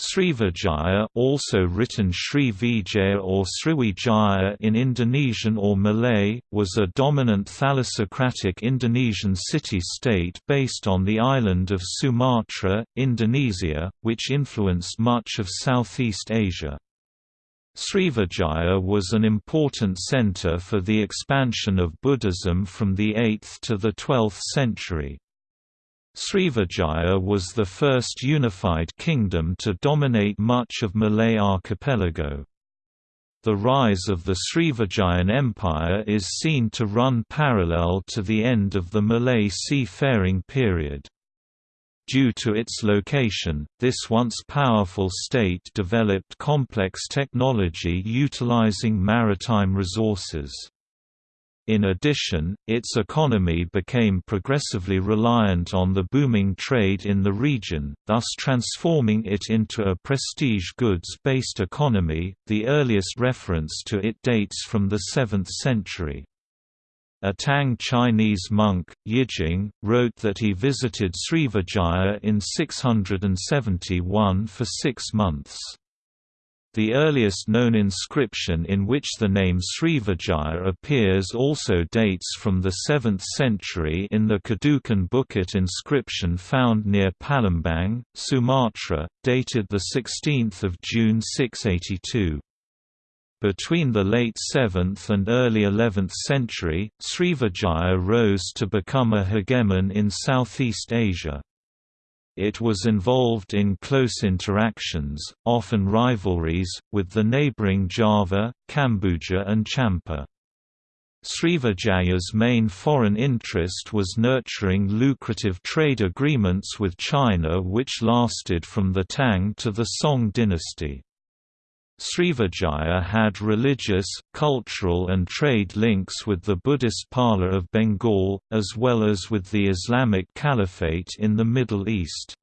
Srivijaya also written Srivijaya or Sriwijaya in Indonesian or Malay, was a dominant thalassocratic Indonesian city-state based on the island of Sumatra, Indonesia, which influenced much of Southeast Asia. Srivijaya was an important center for the expansion of Buddhism from the 8th to the 12th century. Srivijaya was the first unified kingdom to dominate much of Malay archipelago. The rise of the Srivijayan Empire is seen to run parallel to the end of the Malay seafaring period. Due to its location, this once powerful state developed complex technology utilizing maritime resources. In addition, its economy became progressively reliant on the booming trade in the region, thus transforming it into a prestige goods-based economy. The earliest reference to it dates from the 7th century. A Tang Chinese monk, Yijing, wrote that he visited Srivijaya in 671 for six months. The earliest known inscription in which the name Srivijaya appears also dates from the 7th century in the Kedukan Bukit inscription found near Palembang, Sumatra, dated 16 June 682. Between the late 7th and early 11th century, Srivijaya rose to become a hegemon in Southeast Asia. It was involved in close interactions, often rivalries, with the neighboring Java, Kambuja and Champa. Srivijaya's main foreign interest was nurturing lucrative trade agreements with China which lasted from the Tang to the Song dynasty. Srivijaya had religious, cultural and trade links with the Buddhist Pala of Bengal, as well as with the Islamic Caliphate in the Middle East.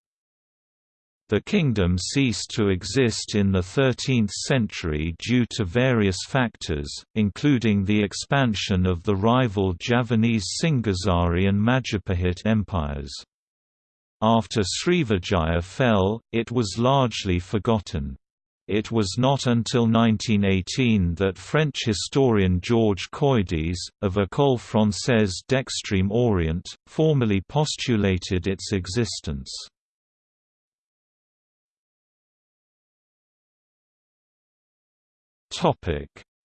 The kingdom ceased to exist in the 13th century due to various factors, including the expansion of the rival Javanese Singhasari and Majapahit empires. After Srivijaya fell, it was largely forgotten. It was not until 1918 that French historian Georges Coedès, of École Française d'Extrême Orient, formally postulated its existence.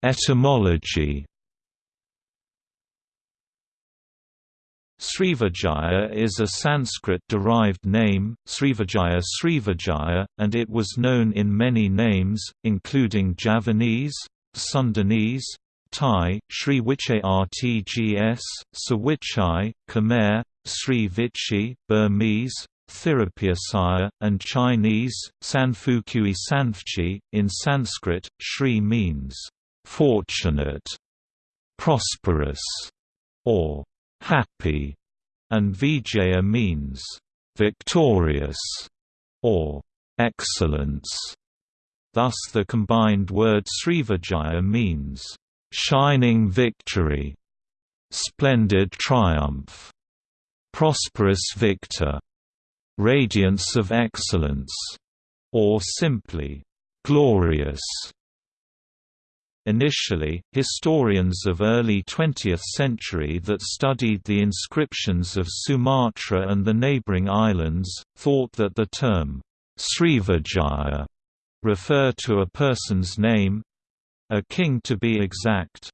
Etymology Srivijaya is a Sanskrit-derived name, Srivijaya Srivijaya, and it was known in many names, including Javanese, Sundanese, Thai, Sri Rtgs, Sawichai, Khmer, Sri Vichi, Burmese, Thirapiyasaya, and Chinese, Sanfukui Sanfchi. In Sanskrit, Sri means fortunate, prosperous, or happy, and Vijaya means victorious or excellence. Thus the combined word Srivijaya means shining victory, splendid triumph, prosperous victor, radiance of excellence, or simply glorious. Initially, historians of early 20th century that studied the inscriptions of Sumatra and the neighboring islands, thought that the term, Srivijaya, referred to a person's name—a king to be exact.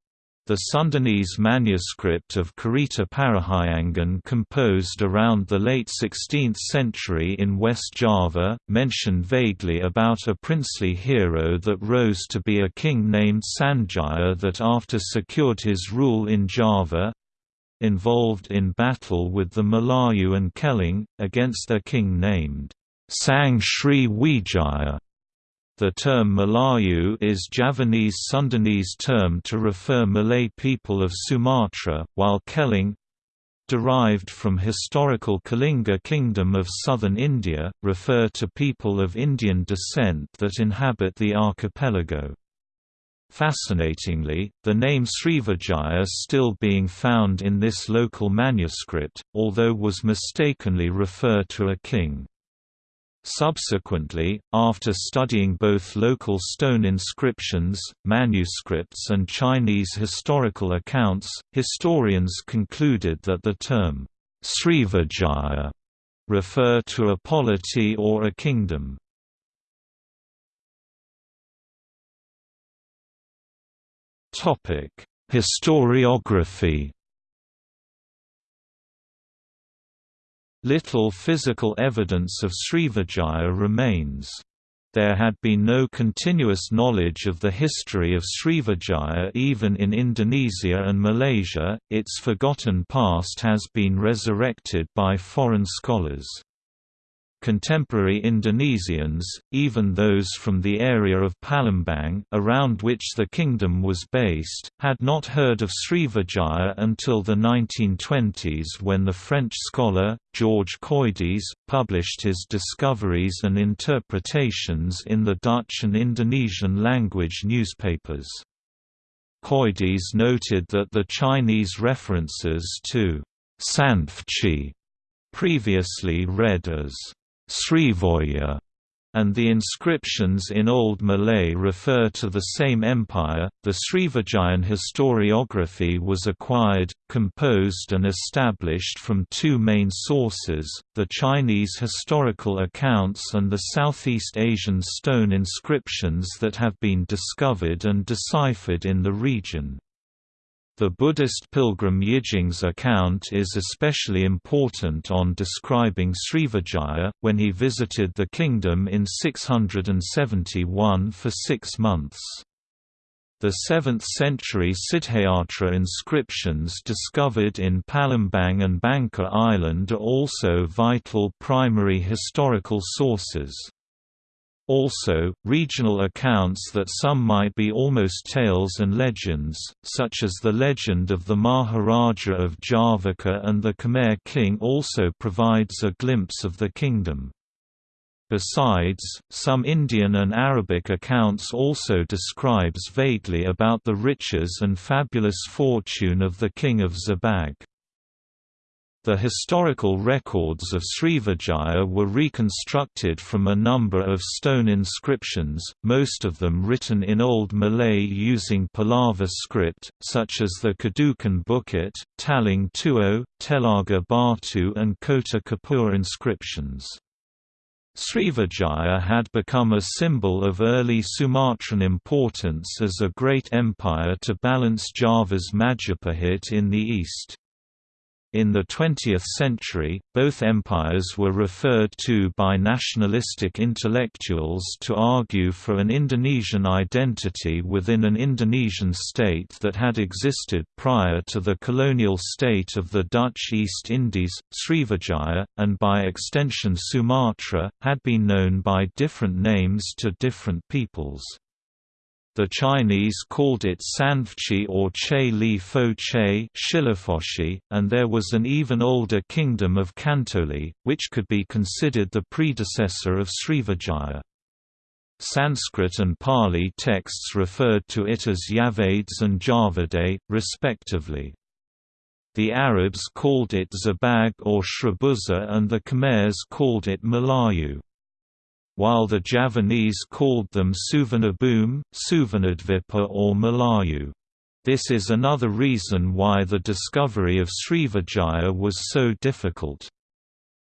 The Sundanese manuscript of Carita Parahyangan composed around the late 16th century in West Java, mentioned vaguely about a princely hero that rose to be a king named Sanjaya that after secured his rule in Java, involved in battle with the Malayu and Keling, against a king named Sang Sri Wijaya. The term Malayu is Javanese Sundanese term to refer Malay people of Sumatra, while Keling derived from historical Kalinga kingdom of southern India, refer to people of Indian descent that inhabit the archipelago. Fascinatingly, the name Srivijaya is still being found in this local manuscript, although was mistakenly refer to a king. Subsequently, after studying both local stone inscriptions, manuscripts and Chinese historical accounts, historians concluded that the term, Srivijaya, refer to a polity or a kingdom. Historiography Little physical evidence of Srivijaya remains. There had been no continuous knowledge of the history of Srivijaya even in Indonesia and Malaysia, its forgotten past has been resurrected by foreign scholars. Contemporary Indonesians, even those from the area of Palembang around which the kingdom was based, had not heard of Srivijaya until the 1920s when the French scholar, George Coedès, published his discoveries and interpretations in the Dutch and Indonesian language newspapers. Coedès noted that the Chinese references to Sanfchi, previously read as Srivoya, and the inscriptions in Old Malay refer to the same empire. The Srivijayan historiography was acquired, composed, and established from two main sources the Chinese historical accounts and the Southeast Asian stone inscriptions that have been discovered and deciphered in the region. The Buddhist pilgrim Yijing's account is especially important on describing Srivijaya, when he visited the kingdom in 671 for six months. The 7th-century Siddhayatra inscriptions discovered in Palembang and Bangka Island are also vital primary historical sources. Also, regional accounts that some might be almost tales and legends, such as the legend of the Maharaja of Javaka and the Khmer king also provides a glimpse of the kingdom. Besides, some Indian and Arabic accounts also describes vaguely about the riches and fabulous fortune of the king of Zabag. The historical records of Srivijaya were reconstructed from a number of stone inscriptions, most of them written in Old Malay using Pallava script, such as the Kedukan Bukit, Talang Tuo, Telaga Batu and Kota Kapur inscriptions. Srivijaya had become a symbol of early Sumatran importance as a great empire to balance Java's Majapahit in the east. In the 20th century, both empires were referred to by nationalistic intellectuals to argue for an Indonesian identity within an Indonesian state that had existed prior to the colonial state of the Dutch East Indies. Srivijaya, and by extension Sumatra, had been known by different names to different peoples. The Chinese called it Sanfchi or Che Li Fo Che and there was an even older kingdom of Kantoli, which could be considered the predecessor of Srivijaya. Sanskrit and Pali texts referred to it as Yavades and Javade, respectively. The Arabs called it Zabag or Shribuza and the Khmers called it Malayu while the Javanese called them Suvarnabhumi, Suvarnadvipa or Malayu. This is another reason why the discovery of Srivijaya was so difficult.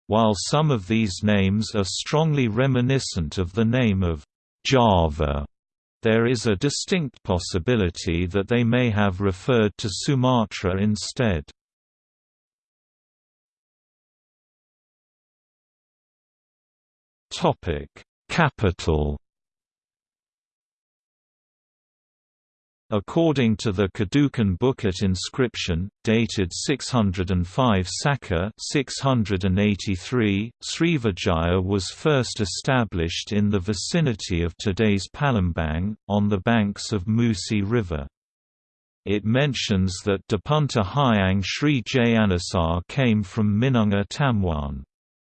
While some of these names are strongly reminiscent of the name of Java, there is a distinct possibility that they may have referred to Sumatra instead. Topic: Capital. According to the Kedukan Bukit inscription, dated 605 Saka 683, Srivijaya was first established in the vicinity of today's Palembang, on the banks of Musi River. It mentions that Dapunta Hyang Sri Jayanasa came from Minanga Tamwan.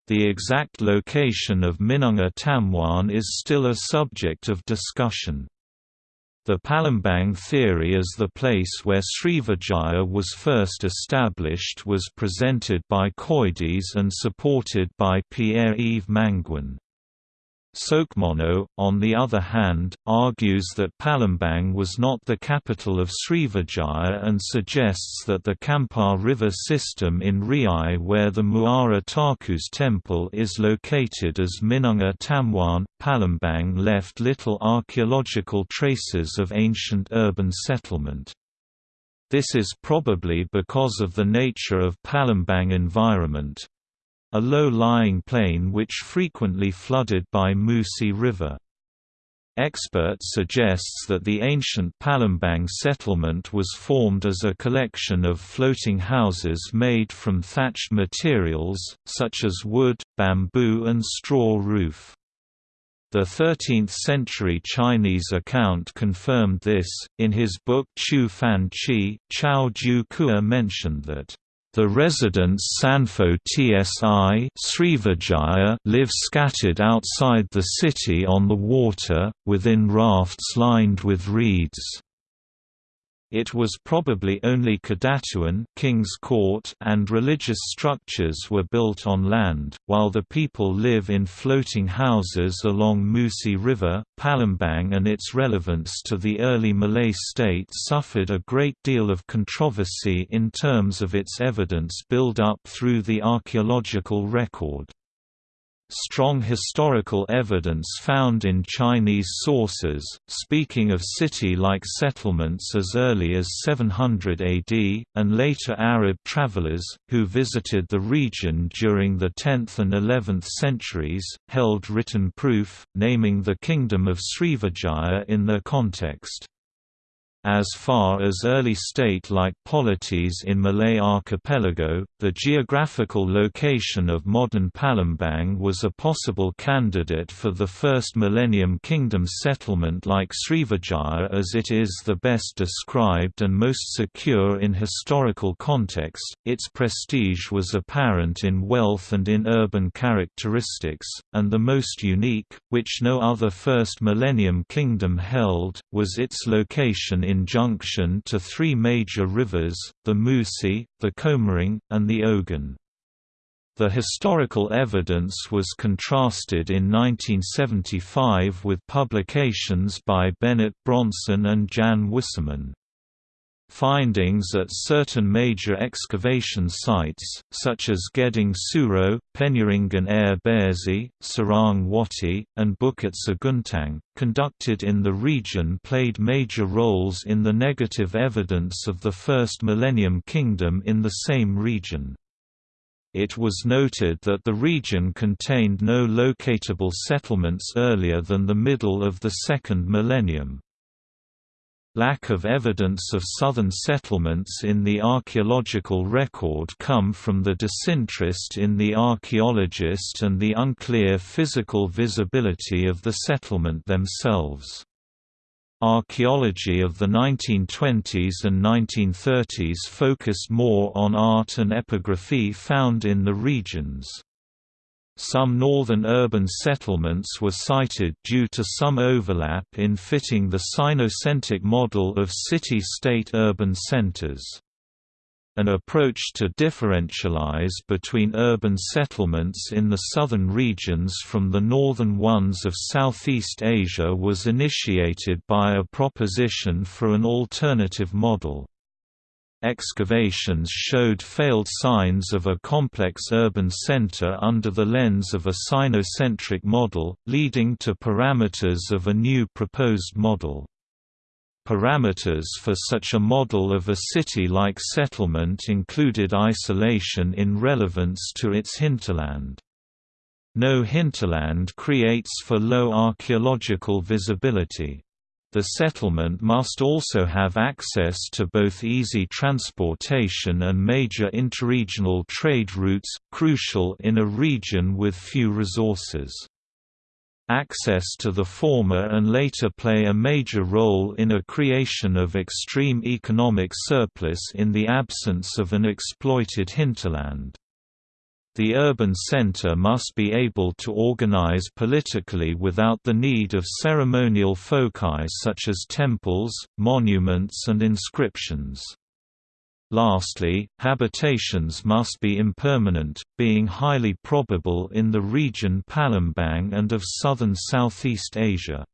The exact location of Minanga Tamwan is still a subject of discussion. The Palembang theory as the place where Srivijaya was first established was presented by Coedès and supported by Pierre-Yves Manguin. Soekmono, on the other hand, argues that Palembang was not the capital of Srivijaya and suggests that the Kampar River system in Riau where the Muara Takus temple is located as Minanga Tamwan, Palembang left little archaeological traces of ancient urban settlement. This is probably because of the nature of Palembang environment, a low-lying plain which frequently flooded by Musi River. Expert suggests that the ancient Palembang settlement was formed as a collection of floating houses made from thatched materials, such as wood, bamboo and straw roof. The 13th-century Chinese account confirmed this, in his book Chu Fan Chi, Chao Ju Kua mentioned that the residents Sanfo Tsi live scattered outside the city on the water, within rafts lined with reeds. It was probably only Kedatuan King's Court and religious structures were built on land, while the people live in floating houses along Musi River. Palembang and its relevance to the early Malay state suffered a great deal of controversy in terms of its evidence build-up through the archaeological record. Strong historical evidence found in Chinese sources, speaking of city-like settlements as early as 700 AD, and later Arab travelers, who visited the region during the 10th and 11th centuries, held written proof, naming the kingdom of Srivijaya in their context. As far as early state-like polities in Malay archipelago, the geographical location of modern Palembang was a possible candidate for the first Millennium Kingdom settlement like Srivijaya as it is the best described and most secure in historical context. Its prestige was apparent in wealth and in urban characteristics, and the most unique, which no other First Millennium Kingdom held, was its location in in junction to three major rivers, the Musi, the Komering, and the Ogan. The historical evidence was contrasted in 1975 with publications by Bennett Bronson and Jan Wisseman. Findings at certain major excavation sites, such as Geding Suro, Penyaringan Air Bearsi, Sarang Wati, and Bukit Seguntang, conducted in the region played major roles in the negative evidence of the First Millennium Kingdom in the same region. It was noted that the region contained no locatable settlements earlier than the middle of the second millennium. Lack of evidence of southern settlements in the archaeological record come from the disinterest in the archaeologist and the unclear physical visibility of the settlement themselves. Archaeology of the 1920s and 1930s focused more on art and epigraphy found in the regions. Some northern urban settlements were cited due to some overlap in fitting the Sinocentric model of city-state urban centers. An approach to differentialize between urban settlements in the southern regions from the northern ones of Southeast Asia was initiated by a proposition for an alternative model. Excavations showed failed signs of a complex urban center under the lens of a sinocentric model, leading to parameters of a new proposed model. Parameters for such a model of a city-like settlement included isolation in relevance to its hinterland. No hinterland creates for low archaeological visibility. The settlement must also have access to both easy transportation and major interregional trade routes, crucial in a region with few resources. Access to the former and later play a major role in a creation of extreme economic surplus in the absence of an exploited hinterland. The urban center must be able to organize politically without the need of ceremonial foci such as temples, monuments and inscriptions. Lastly, habitations must be impermanent, being highly probable in the region Palembang and of southern Southeast Asia.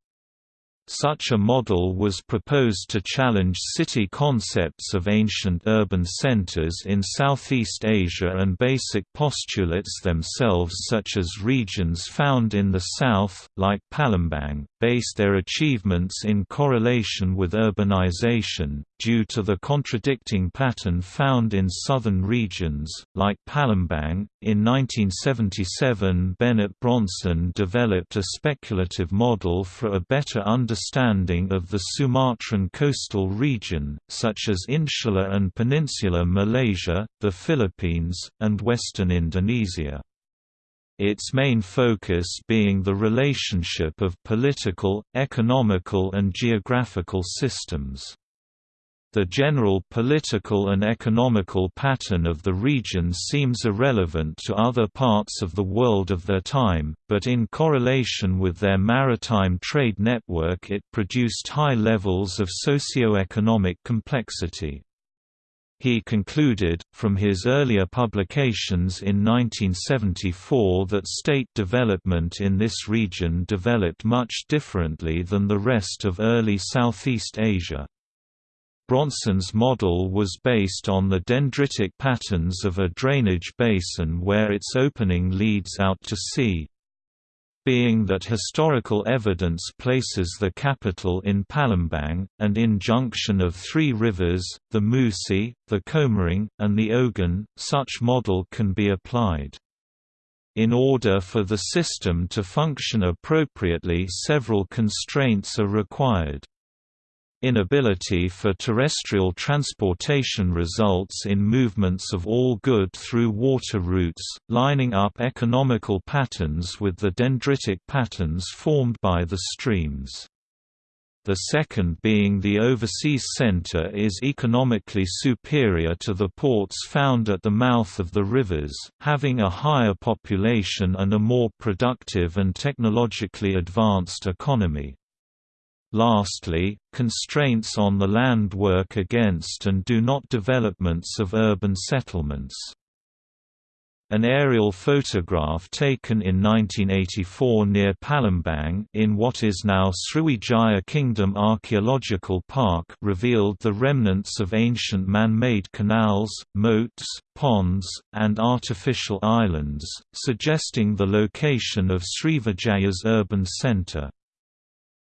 Such a model was proposed to challenge city concepts of ancient urban centers in Southeast Asia and basic postulates themselves such as regions found in the south, like Palembang, based their achievements in correlation with urbanization, due to the contradicting pattern found in southern regions, like Palembang. In 1977 Bennett Bronson developed a speculative model for a better understanding of the Sumatran coastal region, such as insular and peninsular Malaysia, the Philippines, and western Indonesia its main focus being the relationship of political, economical and geographical systems. The general political and economical pattern of the region seems irrelevant to other parts of the world of their time, but in correlation with their maritime trade network it produced high levels of socio-economic complexity. He concluded, from his earlier publications in 1974 that state development in this region developed much differently than the rest of early Southeast Asia. Bronson's model was based on the dendritic patterns of a drainage basin where its opening leads out to sea being that historical evidence places the capital in Palembang, and in junction of three rivers, the Musi, the Komering, and the Ogan, such model can be applied. In order for the system to function appropriately several constraints are required. Inability for terrestrial transportation results in movements of all good through water routes, lining up economical patterns with the dendritic patterns formed by the streams. The second being the overseas center is economically superior to the ports found at the mouth of the rivers, having a higher population and a more productive and technologically advanced economy. Lastly, constraints on the land work against and do not developments of urban settlements. An aerial photograph taken in 1984 near Palembang in what is now Sriwijaya Kingdom Archaeological Park revealed the remnants of ancient man-made canals, moats, ponds, and artificial islands, suggesting the location of Srivijaya's urban centre.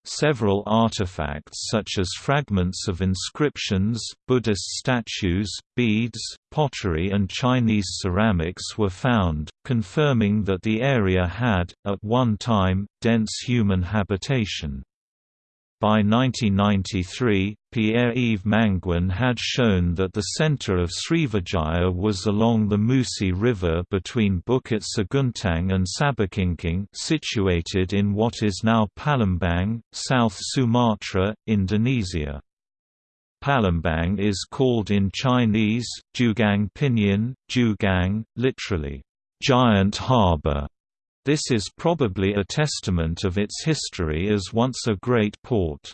Several artifacts such as fragments of inscriptions, Buddhist statues, beads, pottery and Chinese ceramics were found, confirming that the area had, at one time, dense human habitation. By 1993, Pierre-Yves Manguin had shown that the center of Srivijaya was along the Musi River between Bukit Seguntang and Sabakingking situated in what is now Palembang, South Sumatra, Indonesia. Palembang is called in Chinese, Jugang Pinyin, Jugang, literally, giant harbor, this is probably a testament of its history as once a great port.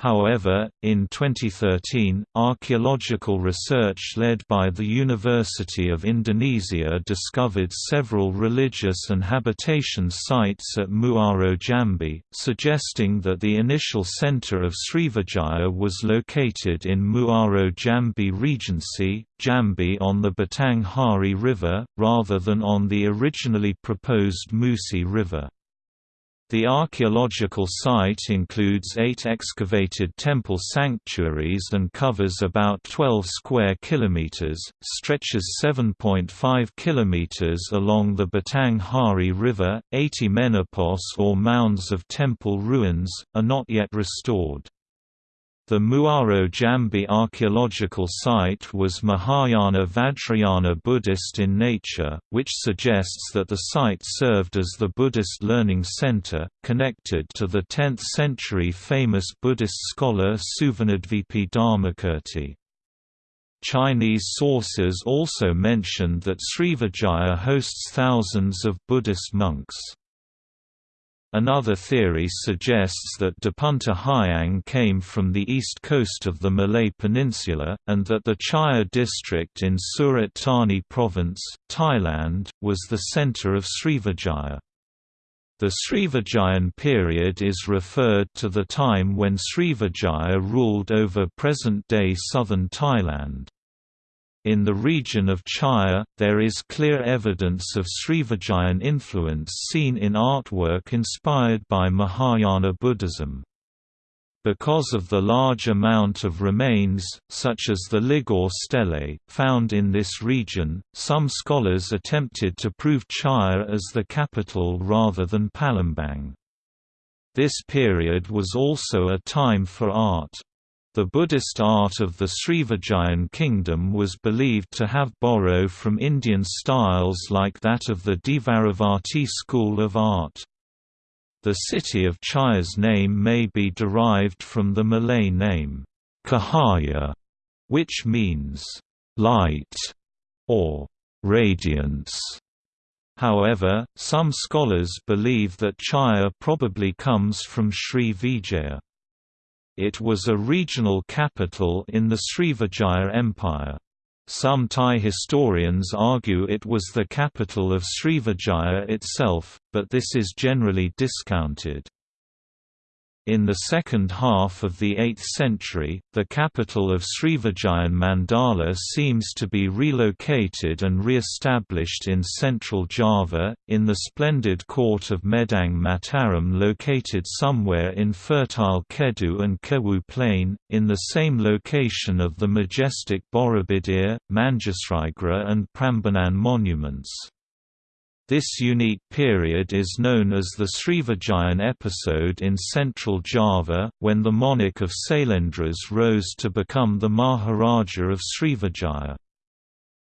However, in 2013, archaeological research led by the University of Indonesia discovered several religious and habitation sites at Muaro Jambi, suggesting that the initial center of Srivijaya was located in Muaro Jambi Regency, Jambi on the Batang Hari River, rather than on the originally proposed Musi River. The archaeological site includes eight excavated temple sanctuaries and covers about 12 square kilometers, stretches 7.5 kilometers along the Batang Hari River. 80 menapos or mounds of temple ruins are not yet restored. The Muaro Jambi archaeological site was Mahayana Vajrayana Buddhist in nature, which suggests that the site served as the Buddhist learning center, connected to the 10th-century famous Buddhist scholar Suvarnadvipi Dharmakirti. Chinese sources also mentioned that Srivijaya hosts thousands of Buddhist monks. Another theory suggests that Dapunta Hyang came from the east coast of the Malay Peninsula, and that the Chaiya district in Surat Thani Province, Thailand, was the centre of Srivijaya. The Srivijayan period is referred to the time when Srivijaya ruled over present-day southern Thailand. In the region of Chaiya, there is clear evidence of Srivijayan influence seen in artwork inspired by Mahayana Buddhism. Because of the large amount of remains, such as the Ligor stele, found in this region, some scholars attempted to prove Chaiya as the capital rather than Palembang. This period was also a time for art. The Buddhist art of the Srivijayan kingdom was believed to have borrowed from Indian styles like that of the Dvaravati school of art. The city of Chaiya's name may be derived from the Malay name, Cahaya, which means light or radiance. However, some scholars believe that Chaiya probably comes from Sri Vijaya. It was a regional capital in the Srivijaya Empire. Some Thai historians argue it was the capital of Srivijaya itself, but this is generally discounted. In the second half of the 8th century, the capital of Srivijayan Mandala seems to be relocated and re-established in central Java, in the splendid court of Medang Mataram located somewhere in fertile Kedu and Kewu plain, in the same location of the majestic Borobudur, Manjusrigara and Prambanan monuments. This unique period is known as the Srivijayan episode in central Java, when the monarch of Sailendras rose to become the Maharaja of Srivijaya.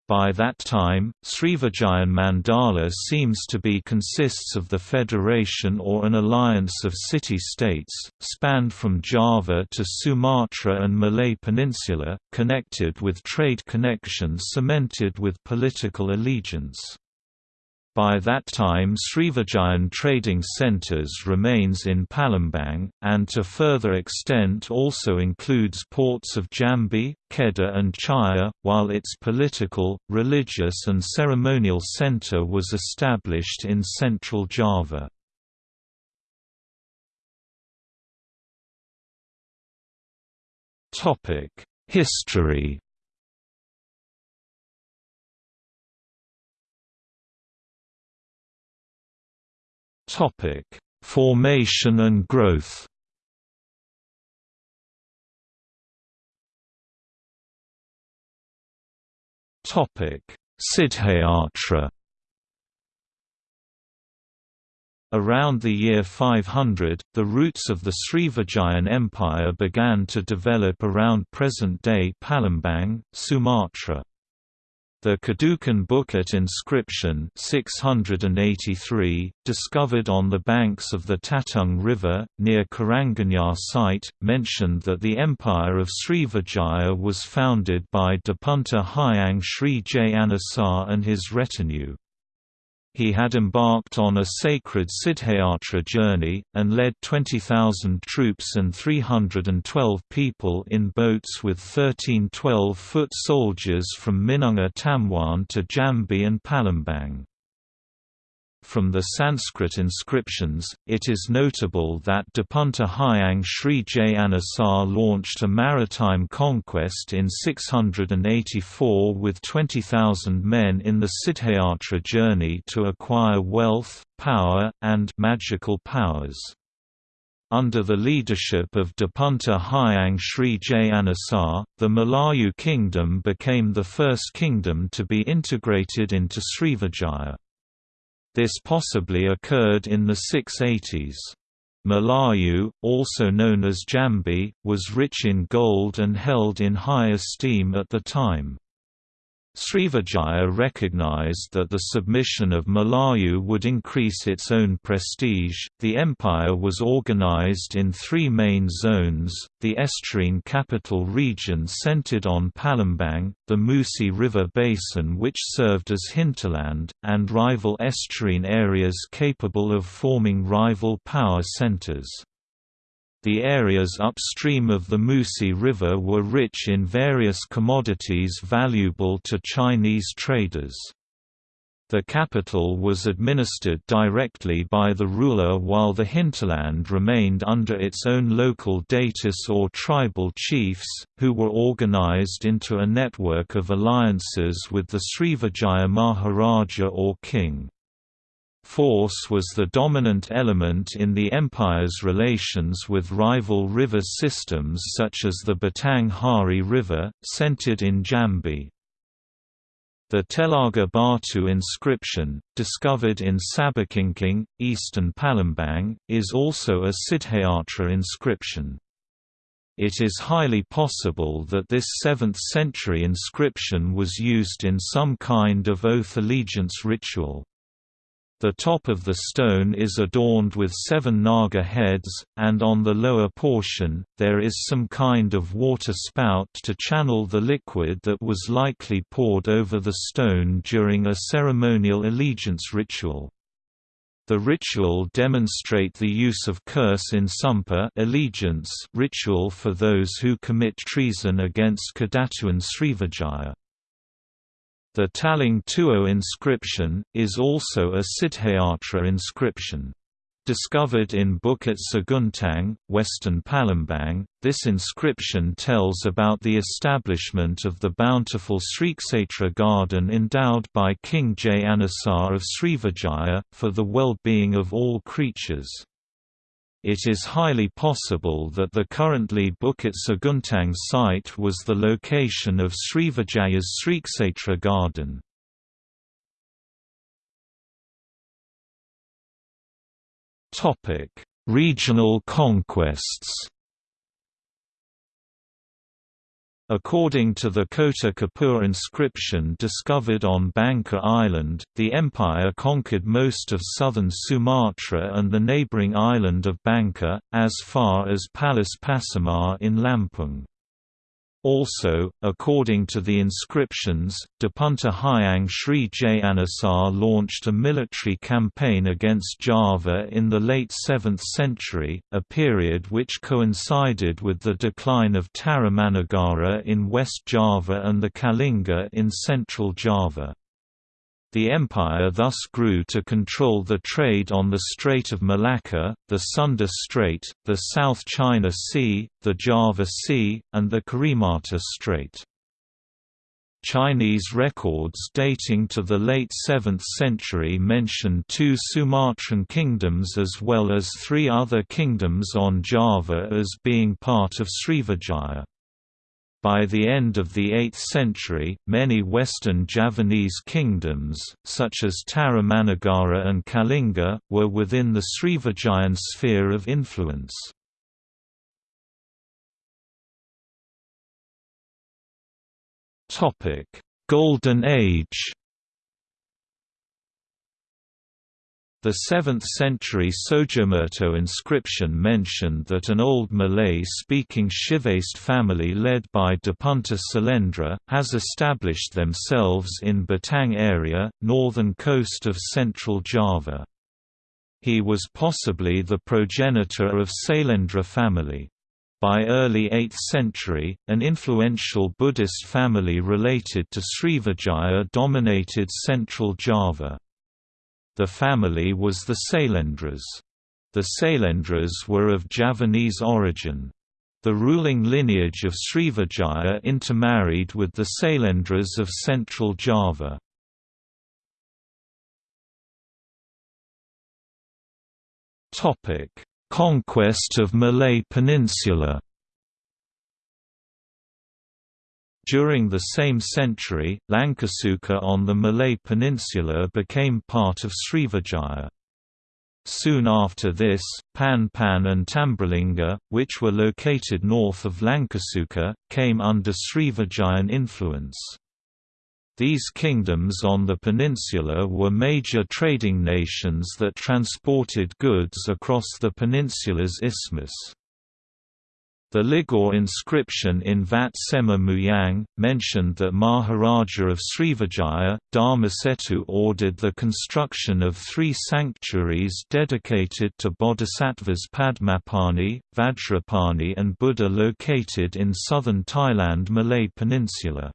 By that time, Srivijayan Mandala seems to be consists of the federation or an alliance of city-states, spanned from Java to Sumatra and Malay Peninsula, connected with trade connections cemented with political allegiance. By that time Srivijayan trading centres remains in Palembang, and to further extent also includes ports of Jambi, Kedah and Chaiya, while its political, religious and ceremonial centre was established in central Java. History Topic: Formation and growth. Topic: Siddhayatra. Around the year 500, the roots of the Srivijayan Empire began to develop around present-day Palembang, Sumatra. The Kedukan Bukit inscription 683, discovered on the banks of the Tatang River, near Karanganyar site, mentioned that the empire of Srivijaya was founded by Dapunta Hyang Sri Jayanasa and his retinue. He had embarked on a sacred Siddhayatra journey, and led 20,000 troops and 312 people in boats with 13 12-foot soldiers from Minanga Tamwan to Jambi and Palembang. From the Sanskrit inscriptions, it is notable that Dapunta Hyang Sri Jayanasa launched a maritime conquest in 684 with 20,000 men in the Siddhayatra journey to acquire wealth, power, and magical powers. Under the leadership of Dapunta Hyang Sri Jayanasa, the Malayu kingdom became the first kingdom to be integrated into Srivijaya. This possibly occurred in the 680s. Malayu, also known as Jambi, was rich in gold and held in high esteem at the time. Srivijaya recognized that the submission of Malayu would increase its own prestige. The empire was organized in three main zones the estuarine capital region centered on Palembang, the Musi River basin, which served as hinterland, and rival estuarine areas capable of forming rival power centers. The areas upstream of the Musi River were rich in various commodities valuable to Chinese traders. The capital was administered directly by the ruler while the hinterland remained under its own local datus or tribal chiefs, who were organized into a network of alliances with the Srivijaya Maharaja or king. Force was the dominant element in the empire's relations with rival river systems such as the Batang Hari River, centered in Jambi. The Telaga Batu inscription, discovered in Sabakingking, eastern Palembang, is also a Siddhayatra inscription. It is highly possible that this 7th-century inscription was used in some kind of oath allegiance ritual. The top of the stone is adorned with seven naga heads, and on the lower portion, there is some kind of water spout to channel the liquid that was likely poured over the stone during a ceremonial allegiance ritual. The ritual demonstrate the use of curse in Sumpa allegiance ritual for those who commit treason against Kedatuan Srivijaya. The Talang Tuo inscription, is also a Siddhayatra inscription. Discovered in Bukit Seguntang, western Palembang, this inscription tells about the establishment of the bountiful Srikshetra garden endowed by King Jayanasa of Srivijaya, for the well-being of all creatures. It is highly possible that the currently Bukit Seguntang site was the location of Srivijaya's Srikshetra garden. Regional conquests According to the Kota Kapur inscription discovered on Bangka Island, the empire conquered most of southern Sumatra and the neighbouring island of Bangka, as far as Palas Pasamar in Lampung. Also, according to the inscriptions, Dapunta Hyang Sri Jayanasa launched a military campaign against Java in the late 7th century, a period which coincided with the decline of Tarumanagara in West Java and the Kalinga in central Java. The empire thus grew to control the trade on the Strait of Malacca, the Sunda Strait, the South China Sea, the Java Sea, and the Karimata Strait. Chinese records dating to the late 7th century mention two Sumatran kingdoms as well as three other kingdoms on Java as being part of Srivijaya. By the end of the 8th century, many western Javanese kingdoms, such as Tarumanagara and Kalinga, were within the Srivijayan sphere of influence. Golden Age The 7th-century Sojomerto inscription mentioned that an old Malay-speaking Shivaist family led by Dapunta Sailendra, has established themselves in Batang area, northern coast of central Java. He was possibly the progenitor of Sailendra family. By early 8th century, an influential Buddhist family related to Srivijaya dominated central Java. The family was the Sailendras. The Sailendras were of Javanese origin. The ruling lineage of Srivijaya intermarried with the Sailendras of central Java. Conquest of Malay Peninsula During the same century, Langkasuka on the Malay Peninsula became part of Srivijaya. Soon after this, Pan Pan and Tambralinga, which were located north of Langkasuka, came under Srivijayan influence. These kingdoms on the peninsula were major trading nations that transported goods across the peninsula's isthmus. The Ligor inscription in Vat Sema Muyang, mentioned that Maharaja of Srivijaya, Dharmasetu ordered the construction of three sanctuaries dedicated to bodhisattvas Padmapani, Vajrapani and Buddha located in southern Thailand Malay Peninsula.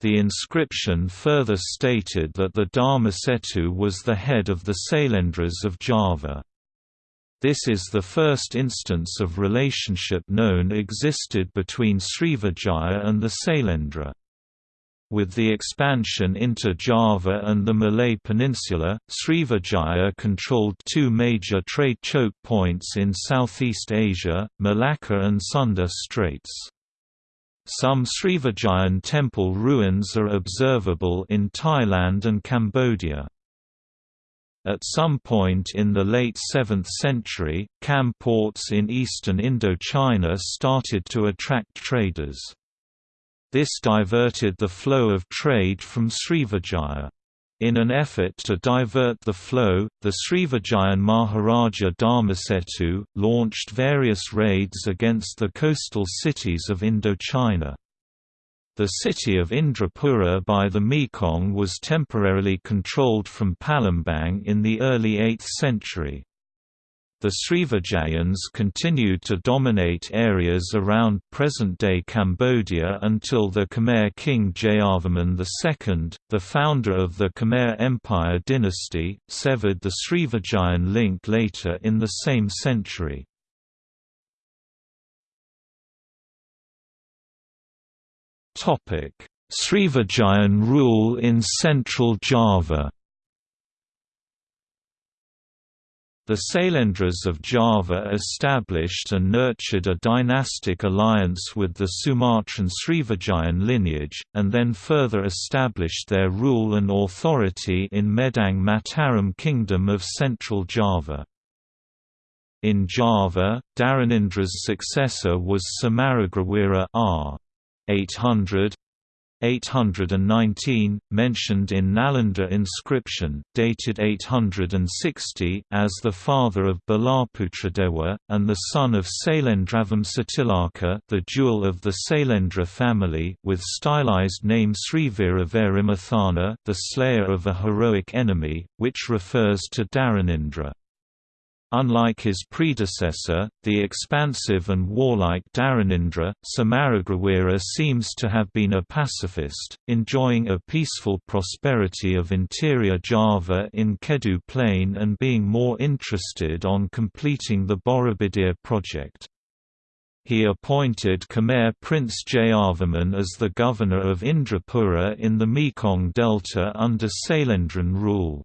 The inscription further stated that the Dharma Setu was the head of the Sailendras of Java. This is the first instance of relationship known existed between Srivijaya and the Sailendra. With the expansion into Java and the Malay Peninsula, Srivijaya controlled two major trade choke points in Southeast Asia, Malacca and Sunda Straits. Some Srivijayan temple ruins are observable in Thailand and Cambodia. At some point in the late 7th century, Cham ports in eastern Indochina started to attract traders. This diverted the flow of trade from Srivijaya. In an effort to divert the flow, the Srivijayan Maharaja Dharmasetu, launched various raids against the coastal cities of Indochina. The city of Indrapura by the Mekong was temporarily controlled from Palembang in the early 8th century. The Srivijayans continued to dominate areas around present-day Cambodia until the Khmer king Jayavarman II, the founder of the Khmer Empire dynasty, severed the Srivijayan link later in the same century. Srivijayan rule in central Java The Sailendras of Java established and nurtured a dynastic alliance with the Sumatran Srivijayan lineage, and then further established their rule and authority in Medang Mataram Kingdom of Central Java. In Java, Dharanindra's successor was Samaragrawira r. 800, 819, mentioned in Nalanda inscription, dated 860, as the father of Balaputradewa, and the son of Sailendravamsatilaka the jewel of the Sailendra family with stylized name Srivira Varimathana the slayer of a heroic enemy, which refers to Dharanindra. Unlike his predecessor, the expansive and warlike Dharanindra, Samaragrawira seems to have been a pacifist, enjoying a peaceful prosperity of interior Java in Kedu Plain and being more interested on completing the Borobudur project. He appointed Khmer Prince Jayavarman as the governor of Indrapura in the Mekong Delta under Sailendran rule.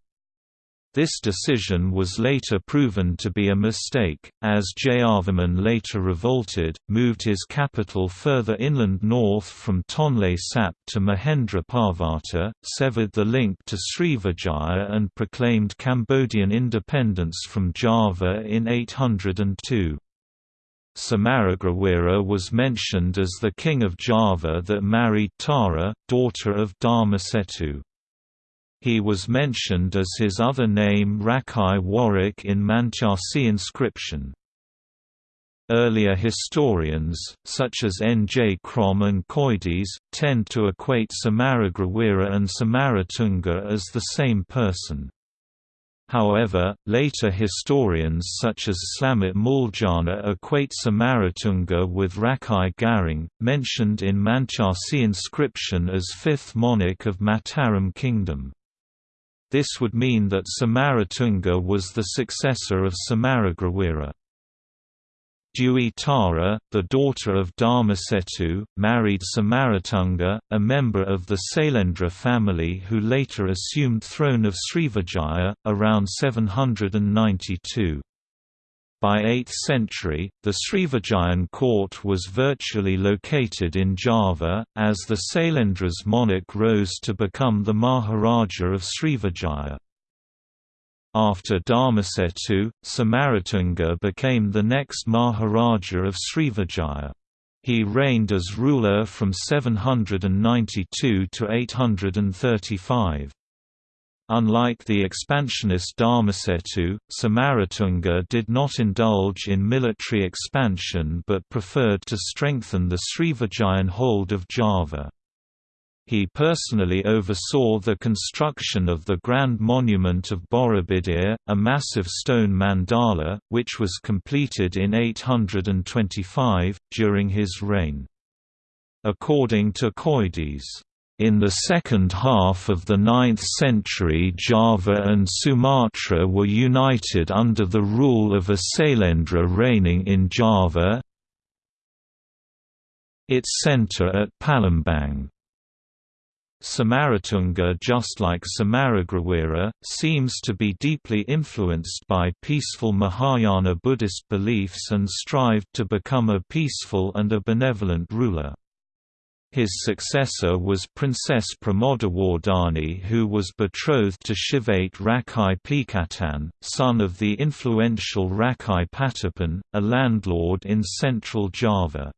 This decision was later proven to be a mistake, as Jayavarman later revolted, moved his capital further inland north from Tonle Sap to Mahendra Parvata, severed the link to Srivijaya and proclaimed Cambodian independence from Java in 802. Samaragrawira was mentioned as the king of Java that married Tara, daughter of Dharmasetu. He was mentioned as his other name Rakai Warwick in Mantyasih inscription. Earlier historians, such as N. J. Krom and Coedès, tend to equate Samaragrawira and Samaratunga as the same person. However, later historians such as Slamet Muljana equate Samaratunga with Rakai Garung, mentioned in Mantyasih inscription as fifth monarch of Mataram Kingdom. This would mean that Samaratunga was the successor of Samaragrawira. Dewi Tara, the daughter of Dharmasetu, married Samaratunga, a member of the Sailendra family who later assumed throne of Srivijaya, around 792. By 8th century, the Srivijayan court was virtually located in Java, as the Sailendra's monarch rose to become the Maharaja of Srivijaya. After Dharmasetu, Samaratunga became the next Maharaja of Srivijaya. He reigned as ruler from 792 to 835. Unlike the expansionist Dharmasetu, Samaratunga did not indulge in military expansion but preferred to strengthen the Srivijayan hold of Java. He personally oversaw the construction of the Grand Monument of Borobudur, a massive stone mandala, which was completed in 825, during his reign. According to Coedès, in the second half of the 9th century Java and Sumatra were united under the rule of a Sailendra reigning in Java, its centre at Palembang. Samaratunga just like Samaragrawira, seems to be deeply influenced by peaceful Mahayana Buddhist beliefs and strived to become a peaceful and a benevolent ruler. His successor was Princess Pramodawardhani who was betrothed to Shivaite Rakai Pikatan, son of the influential Rakai Patapan, a landlord in central Java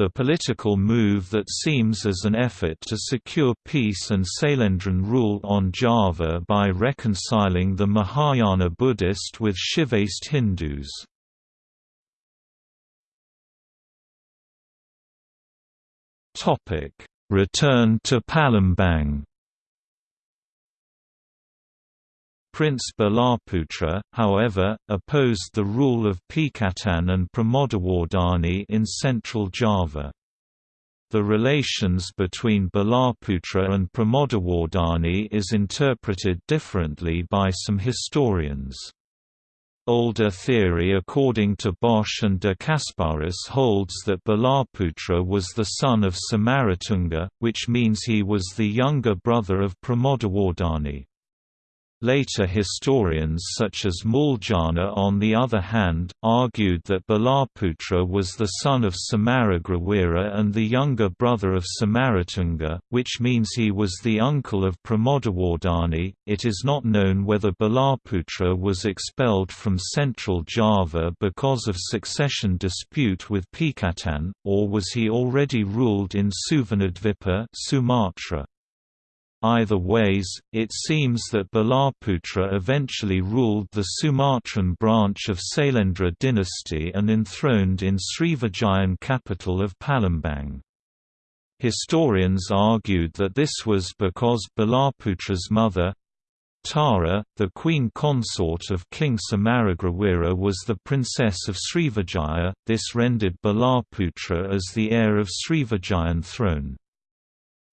the political move that seems as an effort to secure peace and Sailendran rule on Java by reconciling the Mahayana Buddhist with Shivaist Hindus. Return to Palembang Prince Balaputra, however, opposed the rule of Pikatan and Pramodawardhani in central Java. The relations between Balaputra and Pramodawardhani is interpreted differently by some historians. Older theory according to Bosch and de Casparis holds that Balaputra was the son of Samaratunga, which means he was the younger brother of Pramodawardhani. Later historians such as Muljana on the other hand, argued that Balaputra was the son of Samaragrawira and the younger brother of Samaratunga, which means he was the uncle of Pramodawardhani. It is not known whether Balaputra was expelled from central Java because of succession dispute with Pikatan, or was he already ruled in Suvarnadvipa Sumatra. Either ways, it seems that Balaputra eventually ruled the Sumatran branch of Sailendra dynasty and enthroned in Srivijayan capital of Palembang. Historians argued that this was because Balaputra's mother, Tara, the queen consort of King Samaragrawira was the princess of Srivijaya, this rendered Balaputra as the heir of Srivijayan throne.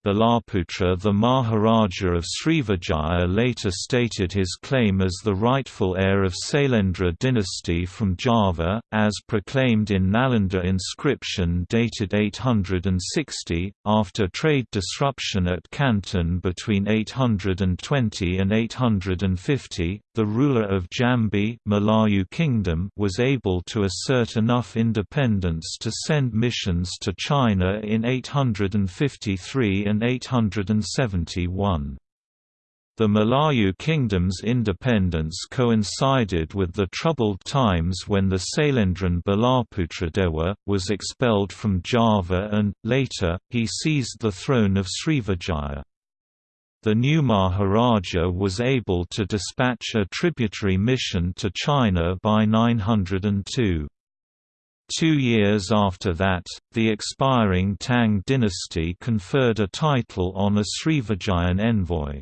Balaputra the Maharaja of Srivijaya later stated his claim as the rightful heir of Sailendra dynasty from Java, as proclaimed in Nalanda inscription dated 860, after trade disruption at Canton between 820 and 850, the ruler of Jambi Malayu Kingdom was able to assert enough independence to send missions to China in 853 and 871. The Malayu Kingdom's independence coincided with the troubled times when the Sailendran Balaputradewa, was expelled from Java and, later, he seized the throne of Srivijaya. The new Maharaja was able to dispatch a tributary mission to China by 902. Two years after that, the expiring Tang dynasty conferred a title on a Srivijayan envoy.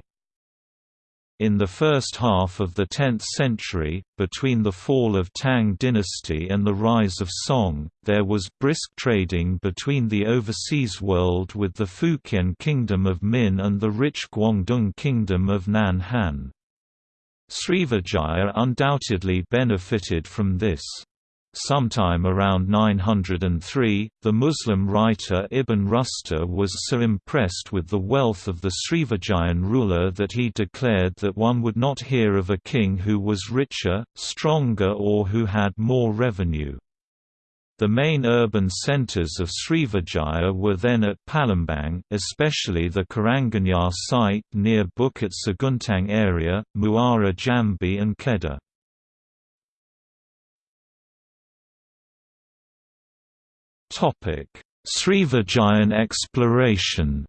In the first half of the 10th century, between the fall of Tang dynasty and the rise of Song, there was brisk trading between the overseas world with the Fujian Kingdom of Min and the rich Guangdong Kingdom of Nan Han. Srivijaya undoubtedly benefited from this. Sometime around 903, the Muslim writer Ibn Rusta was so impressed with the wealth of the Srivijayan ruler that he declared that one would not hear of a king who was richer, stronger or who had more revenue. The main urban centres of Srivijaya were then at Palembang, especially the Karanganyar site near Bukit Seguntang area, Muara Jambi and Kedah. Srivijayan exploration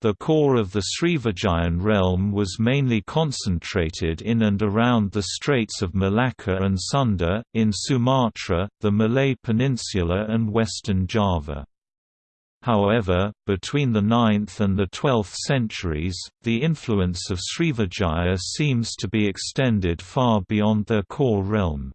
The core of the Srivijayan realm was mainly concentrated in and around the Straits of Malacca and Sunda, in Sumatra, the Malay Peninsula and western Java. However, between the 9th and the 12th centuries, the influence of Srivijaya seems to be extended far beyond their core realm.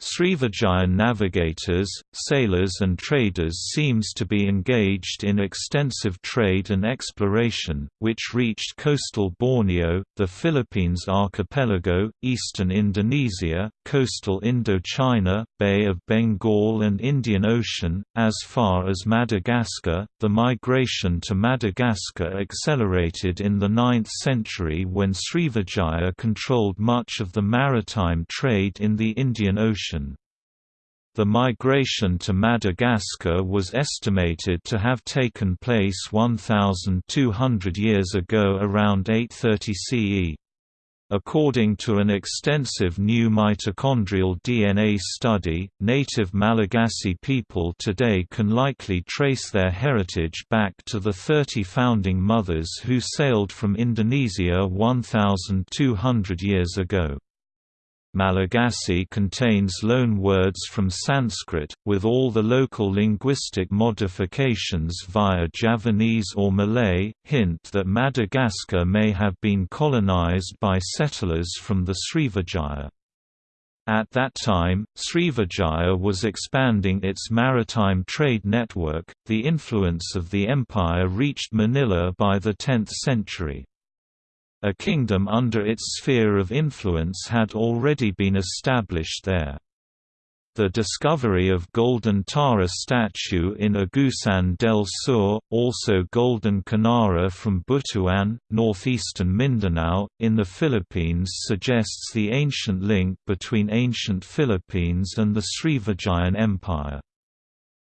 Srivijayan navigators, sailors and traders seems to be engaged in extensive trade and exploration, which reached coastal Borneo, the Philippines archipelago, eastern Indonesia, coastal Indochina, Bay of Bengal and Indian Ocean, as far as Madagascar. The migration to Madagascar accelerated in the 9th century when Srivijaya controlled much of the maritime trade in the Indian Ocean. The migration to Madagascar was estimated to have taken place 1,200 years ago around 830 CE. According to an extensive new mitochondrial DNA study, native Malagasy people today can likely trace their heritage back to the 30 founding mothers who sailed from Indonesia 1,200 years ago. Malagasy contains loan words from Sanskrit, with all the local linguistic modifications via Javanese or Malay, hint that Madagascar may have been colonized by settlers from the Srivijaya. At that time, Srivijaya was expanding its maritime trade network. The influence of the empire reached Manila by the 10th century. A kingdom under its sphere of influence had already been established there. The discovery of Golden Tara statue in Agusan del Sur, also Golden Kinnara from Butuan, northeastern Mindanao, in the Philippines suggests the ancient link between ancient Philippines and the Srivijayan Empire.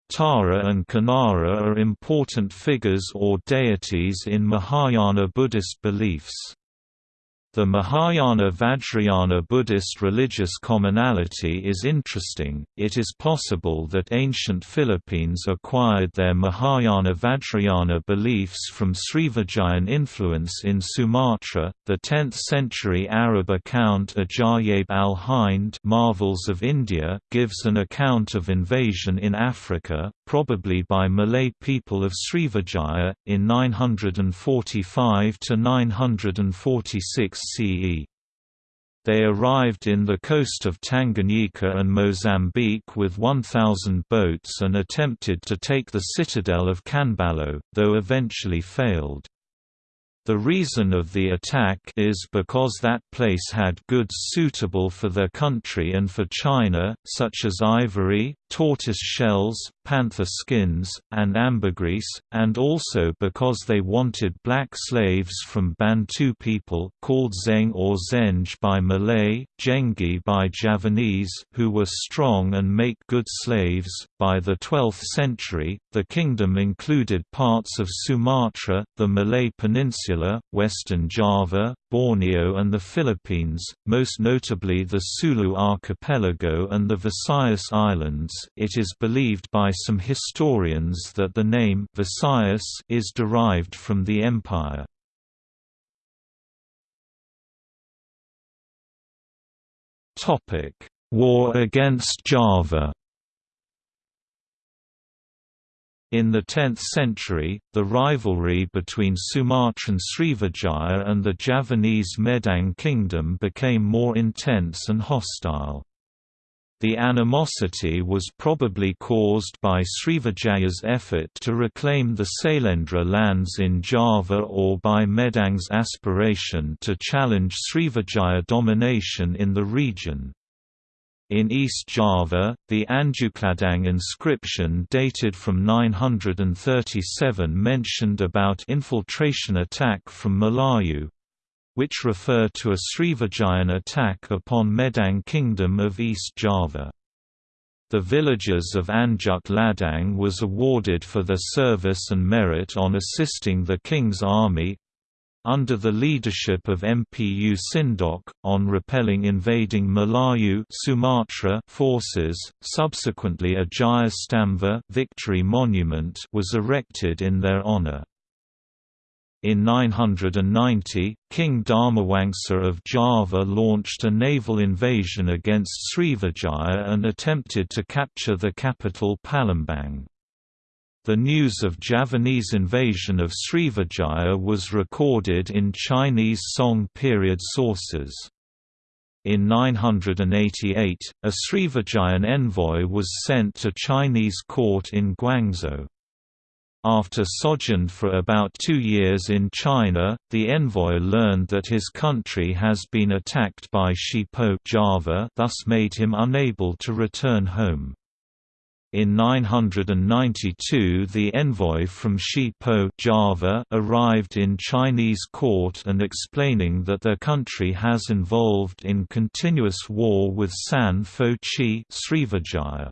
Tara and Kinnara are important figures or deities in Mahayana Buddhist beliefs. The Mahayana Vajrayana Buddhist religious commonality is interesting. It is possible that ancient Philippines acquired their Mahayana Vajrayana beliefs from Srivijayan influence in Sumatra. The 10th century Arab account Ajaib al Hind Marvels of India gives an account of invasion in Africa, probably by Malay people of Srivijaya, in 945 to 946 They arrived in the coast of Tanganyika and Mozambique with 1,000 boats and attempted to take the citadel of Canballo, though eventually failed. The reason of the attack is because that place had goods suitable for their country and for China, such as ivory, tortoise shells, panther skins, and ambergris, and also because they wanted black slaves from Bantu people called Zeng or Zenj by Malay, Jengi by Javanese who were strong and make good slaves. By the 12th century, the kingdom included parts of Sumatra, the Malay Peninsula, western Java, Borneo and the Philippines, most notably the Sulu archipelago and the Visayas Islands. It is believed by some historians that the name Visayas is derived from the empire. Topic: War against Java. In the 10th century, the rivalry between Sumatran Srivijaya and the Javanese Medang kingdom became more intense and hostile. The animosity was probably caused by Srivijaya's effort to reclaim the Sailendra lands in Java or by Medang's aspiration to challenge Srivijaya domination in the region. In East Java, the Anjukladang inscription dated from 937 mentioned about infiltration attack from Melayu, which refer to a Srivijayan attack upon Medang Kingdom of East Java. The villagers of Anjuk Ladang was awarded for their service and merit on assisting the king's army under the leadership of Mpu Sindok, on repelling invading Melayu Sumatra forces. Subsequently a Jaya Stamva victory monument was erected in their honor. In 990, King Dharmawangsa of Java launched a naval invasion against Srivijaya and attempted to capture the capital Palembang. The news of Javanese invasion of Srivijaya was recorded in Chinese Song period sources. In 988, a Srivijayan envoy was sent to Chinese court in Guangzhou. After sojourned for about two years in China, the envoy learned that his country has been attacked by Shipo Java thus made him unable to return home. In 992 the envoy from Shipo Java arrived in Chinese court and explaining that their country has involved in continuous war with San Fo Chi Srivijaya.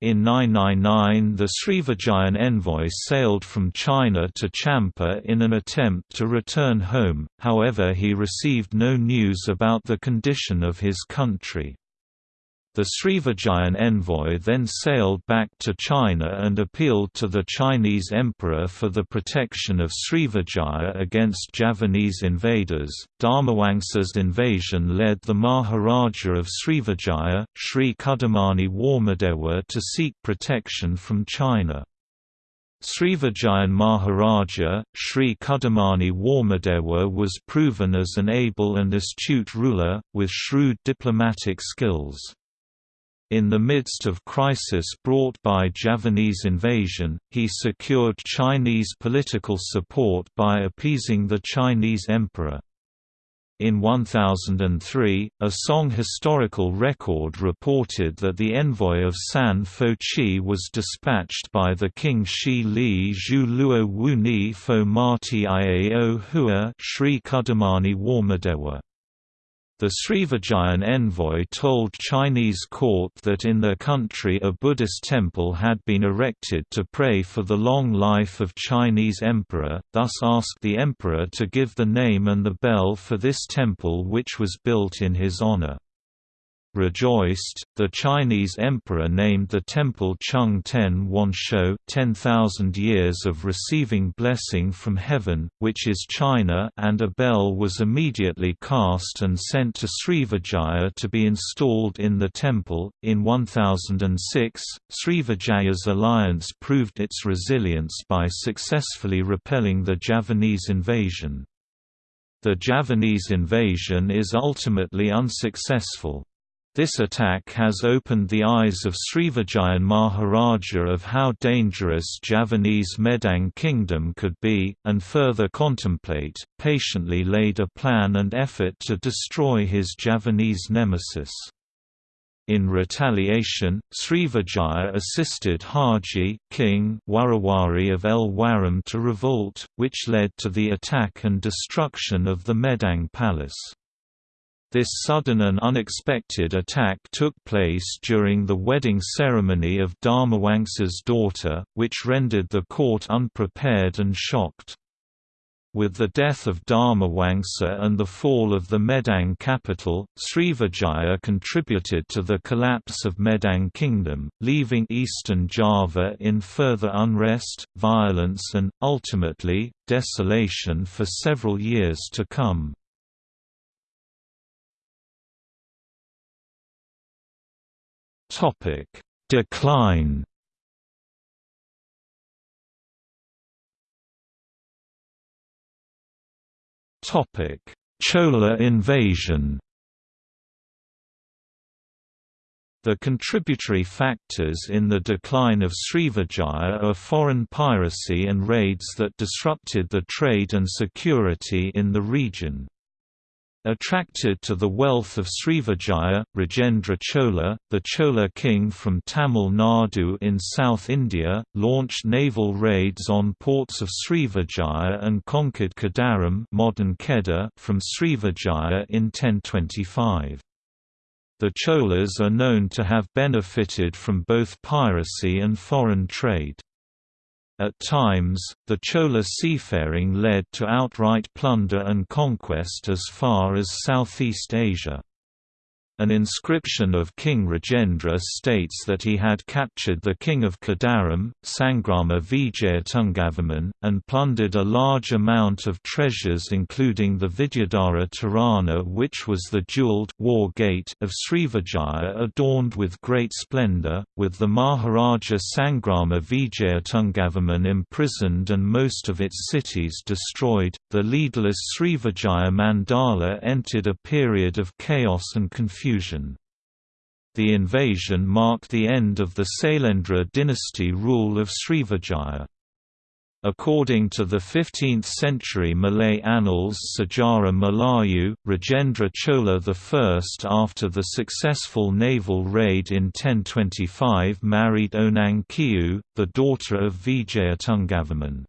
In 999 the Srivijayan envoy sailed from China to Champa in an attempt to return home, however he received no news about the condition of his country. The Srivijayan envoy then sailed back to China and appealed to the Chinese emperor for the protection of Srivijaya against Javanese invaders. Dharmawangsa's invasion led the Maharaja of Srivijaya, Sri Kudamani Warmadewa, to seek protection from China. Srivijayan Maharaja, Sri Kudamani Warmadewa was proven as an able and astute ruler, with shrewd diplomatic skills. In the midst of crisis brought by Javanese invasion, he secured Chinese political support by appeasing the Chinese emperor. In 1003, a Song historical record reported that the envoy of San Fo Chi was dispatched by the king Shi Li Zhu Luo Wu Ni Fo Mati Iao Hua Sri Kudamani Warmadewa. The Srivijayan envoy told Chinese court that in their country a Buddhist temple had been erected to pray for the long life of Chinese emperor, thus asked the emperor to give the name and the bell for this temple which was built in his honor. Rejoiced, the Chinese emperor named the temple Chung Ten Wanshou 10,000 years of receiving blessing from heaven, which is China and a bell was immediately cast and sent to Srivijaya to be installed in the temple. In 1006, Srivijaya's alliance proved its resilience by successfully repelling the Javanese invasion. The Javanese invasion is ultimately unsuccessful. This attack has opened the eyes of Srivijayan Maharaja of how dangerous Javanese Medang kingdom could be, and further contemplate, patiently laid a plan and effort to destroy his Javanese nemesis. In retaliation, Srivijaya assisted Haji King Warawari of El Waram to revolt, which led to the attack and destruction of the Medang palace. This sudden and unexpected attack took place during the wedding ceremony of Dharmawangsa's daughter, which rendered the court unprepared and shocked. With the death of Dharmawangsa and the fall of the Medang capital, Srivijaya contributed to the collapse of Medang kingdom, leaving eastern Java in further unrest, violence and, ultimately, desolation for several years to come. Topic: Decline. Topic: Chola invasion. The contributory factors in the decline of Srivijaya are foreign piracy and raids that disrupted the trade and security in the region. Attracted to the wealth of Srivijaya, Rajendra Chola, the Chola king from Tamil Nadu in South India, launched naval raids on ports of Srivijaya and conquered Kedaram modern Kedah from Srivijaya in 1025. The Cholas are known to have benefited from both piracy and foreign trade. At times, the Chola seafaring led to outright plunder and conquest as far as Southeast Asia. An inscription of King Rajendra states that he had captured the king of Kadaram, Sangrama Vijayatungavarman, and plundered a large amount of treasures including the Vidyadhara Torana which was the jewelled war gate of Srivijaya adorned with great splendour, with the Maharaja Sangrama Vijayatungavarman imprisoned and most of its cities destroyed. The leaderless Srivijaya Mandala entered a period of chaos and confusion The invasion marked the end of the Sailendra dynasty rule of Srivijaya. According to the 15th-century Malay annals Sejarah Melayu, Rajendra Chola I after the successful naval raid in 1025 married Onang Kiu, the daughter of Vijayatungavarman.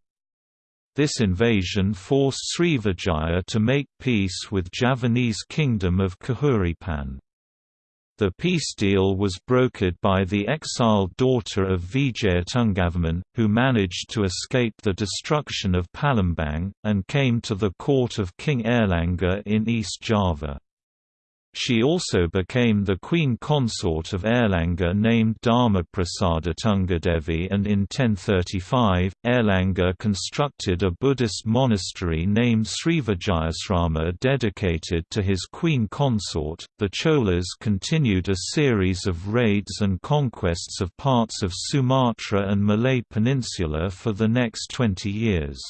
This invasion forced Srivijaya to make peace with Javanese kingdom of Kahuripan. The peace deal was brokered by the exiled daughter of Vijayatungavarman, who managed to escape the destruction of Palembang, and came to the court of King Airlangga in East Java. She also became the queen consort of Airlangga named Dharma Dharmaprasada Tungadevi and in 1035, Airlangga constructed a Buddhist monastery named Srivijayasrama dedicated to his queen consort. The Cholas continued a series of raids and conquests of parts of Sumatra and Malay Peninsula for the next 20 years.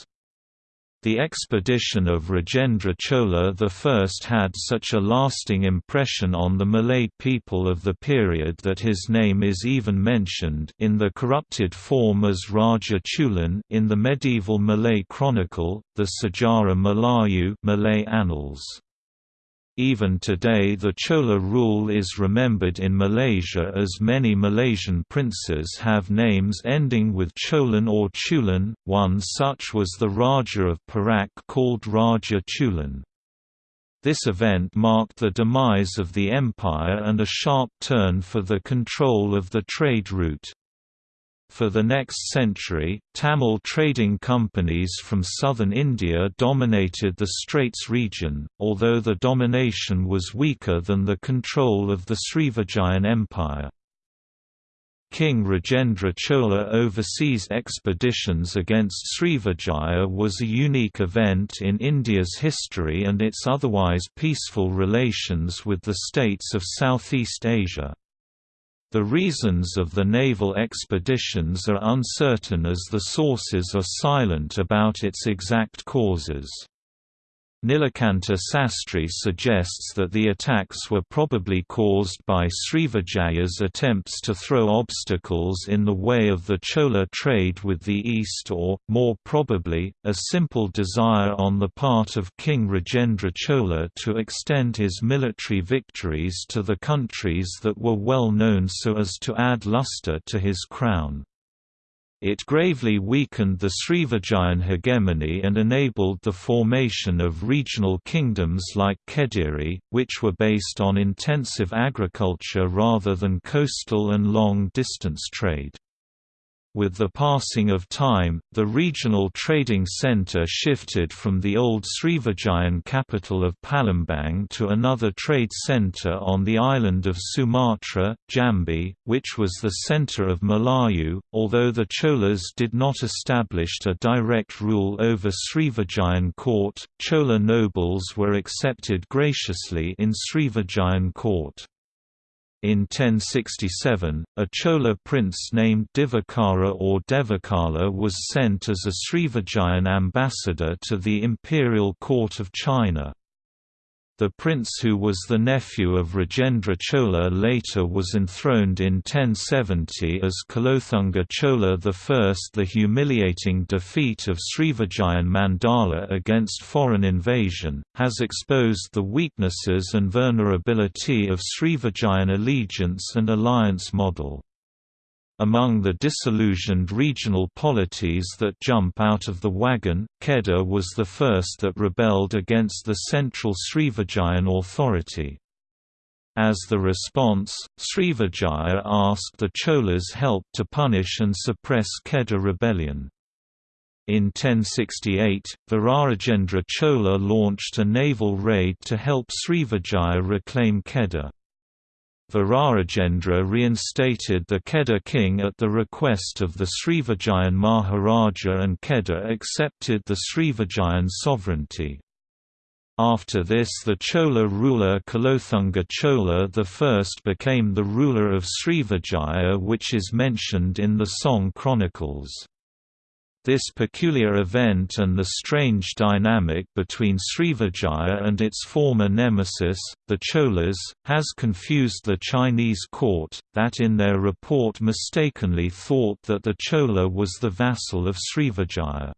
The expedition of Rajendra Chola I had such a lasting impression on the Malay people of the period that his name is even mentioned in the corrupted form as Raja Chulan in the medieval Malay chronicle, the Sejarah Melayu Malay Annals. Even today the Chola rule is remembered in Malaysia as many Malaysian princes have names ending with Cholan or Chulan, one such was the Raja of Perak called Raja Chulan. This event marked the demise of the empire and a sharp turn for the control of the trade route. For the next century, Tamil trading companies from southern India dominated the Straits region, although the domination was weaker than the control of the Srivijayan Empire. King Rajendra Chola overseas expeditions against Srivijaya was a unique event in India's history and its otherwise peaceful relations with the states of Southeast Asia. The reasons of the naval expeditions are uncertain as the sources are silent about its exact causes. Nilakanta Sastry suggests that the attacks were probably caused by Srivijaya's attempts to throw obstacles in the way of the Chola trade with the East or, more probably, a simple desire on the part of King Rajendra Chola to extend his military victories to the countries that were well known so as to add luster to his crown. It gravely weakened the Srivijayan hegemony and enabled the formation of regional kingdoms like Kediri, which were based on intensive agriculture rather than coastal and long-distance trade. With the passing of time, the regional trading center shifted from the old Srivijayan capital of Palembang to another trade center on the island of Sumatra, Jambi, which was the center of Melayu. Although the Cholas did not establish a direct rule over Srivijayan court, Chola nobles were accepted graciously in Srivijayan court. In 1067, a Chola prince named Divakara or Devakala was sent as a Srivijayan ambassador to the imperial court of China. The prince who was the nephew of Rajendra Chola later was enthroned in 1070 as Kulothunga Chola I. The humiliating defeat of Srivijayan Mandala against foreign invasion, has exposed the weaknesses and vulnerability of Srivijayan allegiance and alliance model. Among the disillusioned regional polities that jump out of the wagon, Kedah was the first that rebelled against the central Srivijayan authority. As the response, Srivijaya asked the Cholas help to punish and suppress Kedah rebellion. In 1068, Virarajendra Chola launched a naval raid to help Srivijaya reclaim Kedah. Virarajendra reinstated the Kedah king at the request of the Srivijayan Maharaja and Kedah accepted the Srivijayan sovereignty. After this the Chola ruler Kulothunga Chola I became the ruler of Srivijaya which is mentioned in the Song Chronicles. This peculiar event and the strange dynamic between Srivijaya and its former nemesis, the Cholas, has confused the Chinese court, that in their report mistakenly thought that the Chola was the vassal of Srivijaya.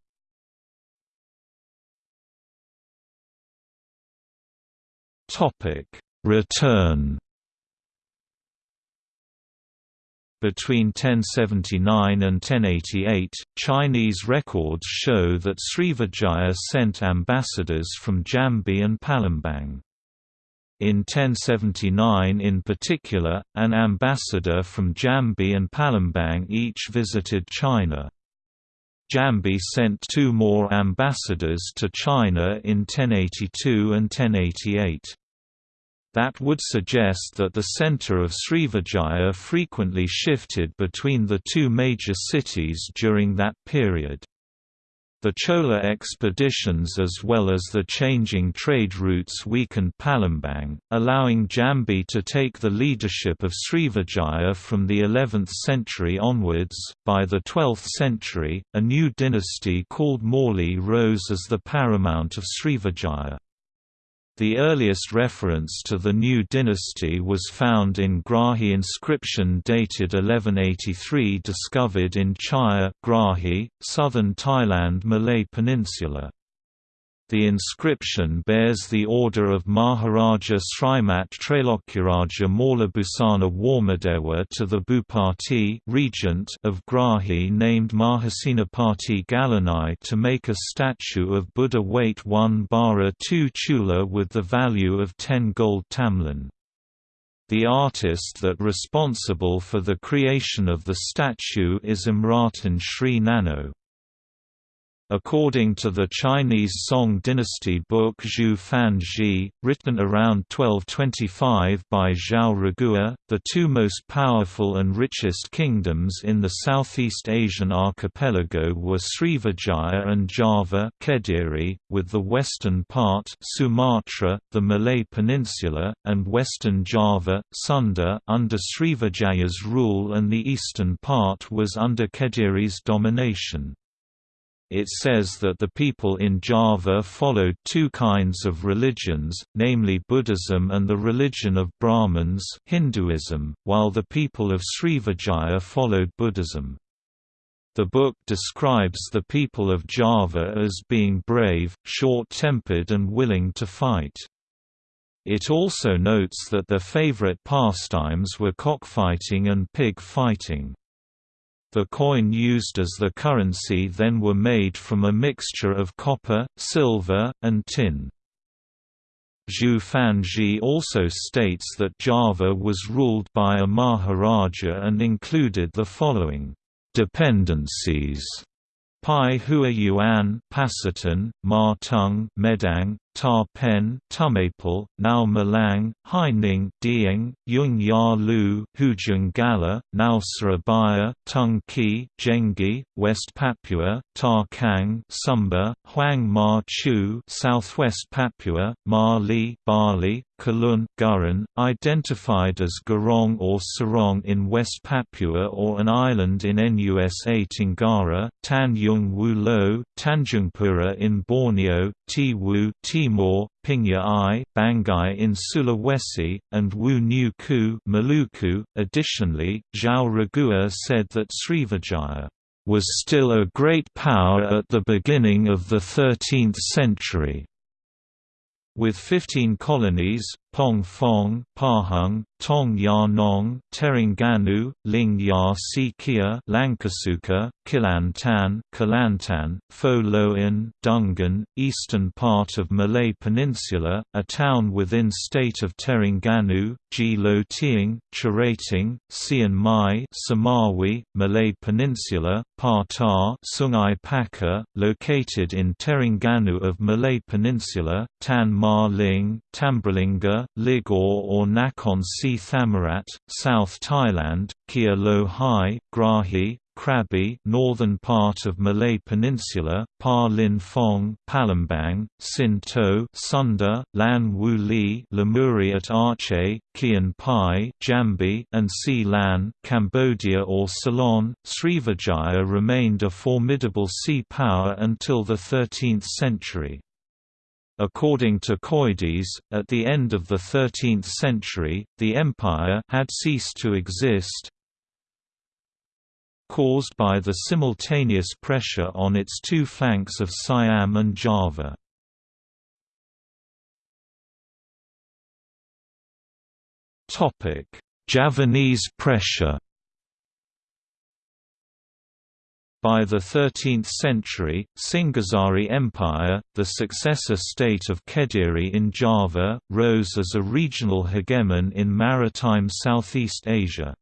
Return. Between 1079 and 1088, Chinese records show that Srivijaya sent ambassadors from Jambi and Palembang. In 1079 in particular, an ambassador from Jambi and Palembang each visited China. Jambi sent two more ambassadors to China in 1082 and 1088. That would suggest that the center of Srivijaya frequently shifted between the two major cities during that period. The Chola expeditions as well as the changing trade routes weakened Palembang, allowing Jambi to take the leadership of Srivijaya from the 11th century onwards. By the 12th century, a new dynasty called Mauli rose as the paramount of Srivijaya. The earliest reference to the new dynasty was found in Grahi inscription dated 1183 discovered in Chaiya Grahi, southern Thailand Malay Peninsula. The inscription bears the order of Maharaja Srimat Trailokuraja Maulabhusana Warmadewa to the Bhupati regent of Grahi named Mahasenapati Galanai to make a statue of Buddha weight 1 bara 2 chula with the value of 10 gold tamlin. The artist that responsible for the creation of the statue is Imratan Sri Nano. According to the Chinese Song dynasty book Zhu Fan Zhi, written around 1225 by Zhao Rugua, the two most powerful and richest kingdoms in the Southeast Asian archipelago were Srivijaya and Java Kediri, with the western part Sumatra, the Malay Peninsula, and western Java Sunda under Srivijaya's rule and the eastern part was under Kediri's domination. It says that the people in Java followed two kinds of religions, namely Buddhism and the religion of Brahmins Hinduism, while the people of Srivijaya followed Buddhism. The book describes the people of Java as being brave, short-tempered and willing to fight. It also notes that their favorite pastimes were cockfighting and pig fighting. The coin used as the currency then were made from a mixture of copper, silver, and tin. Zhu Fanzhi also states that Java was ruled by a Maharaja and included the following dependencies Pai Hua Yuan, Pasitun, Ma Tung, Medang, Ta Pen, Tumapel, Nao Malang, Haining, Dieng, Yung Ya Lu, Hujung Gala, Nao Surabaya, Tung Ki, Jengi, West Papua, Ta Kang, Sumba, Huang Ma Chu, Southwest Papua, Ma Li, Bali, Kalun, Gurun, identified as Gurong or Sarong in West Papua or an island in Nusa Tenggara, Tan Yung Wu Lo, Tanjungpura in Borneo, Ti Wu, Timor, Pingya I, Bangai in Sulawesi, and Wu New Ku Maluku. .Additionally, Zhao Rugua said that Srivijaya was still a great power at the beginning of the 13th century. With 15 colonies, Pong Fong, Pahang, Tong Ya Nong, Terengganu, Ling Ya Sikia, Langkasuka, Kelantan, Kelantan, Pho Loin, Dungan, eastern part of Malay Peninsula, a town within state of Terengganu, Ji Lo Tieng, Cherating, Sian Mai, Samawi, Malay Peninsula, Patah, Sungai Pakar, located in Terengganu of Malay Peninsula, Tan Ma Ling, Tambralinga, Ligor or Nakhon Si Thammarat, South Thailand, Kia Lo Hai, Grahi, Krabi northern part of Malay Peninsula, Pa Lin Phong Palembang, Sin To Sunda, Lan Wu Li Lemuri at Aceh, Kian Pai Jambi, and Si Lan Cambodia or Ceylon. Srivijaya remained a formidable sea power until the 13th century. According to Coedès, at the end of the 13th century, the empire had ceased to exist, caused by the simultaneous pressure on its two flanks of Siam and Java. Javanese pressure By the 13th century, Singhasari Empire, the successor state of Kediri in Java, rose as a regional hegemon in maritime Southeast Asia.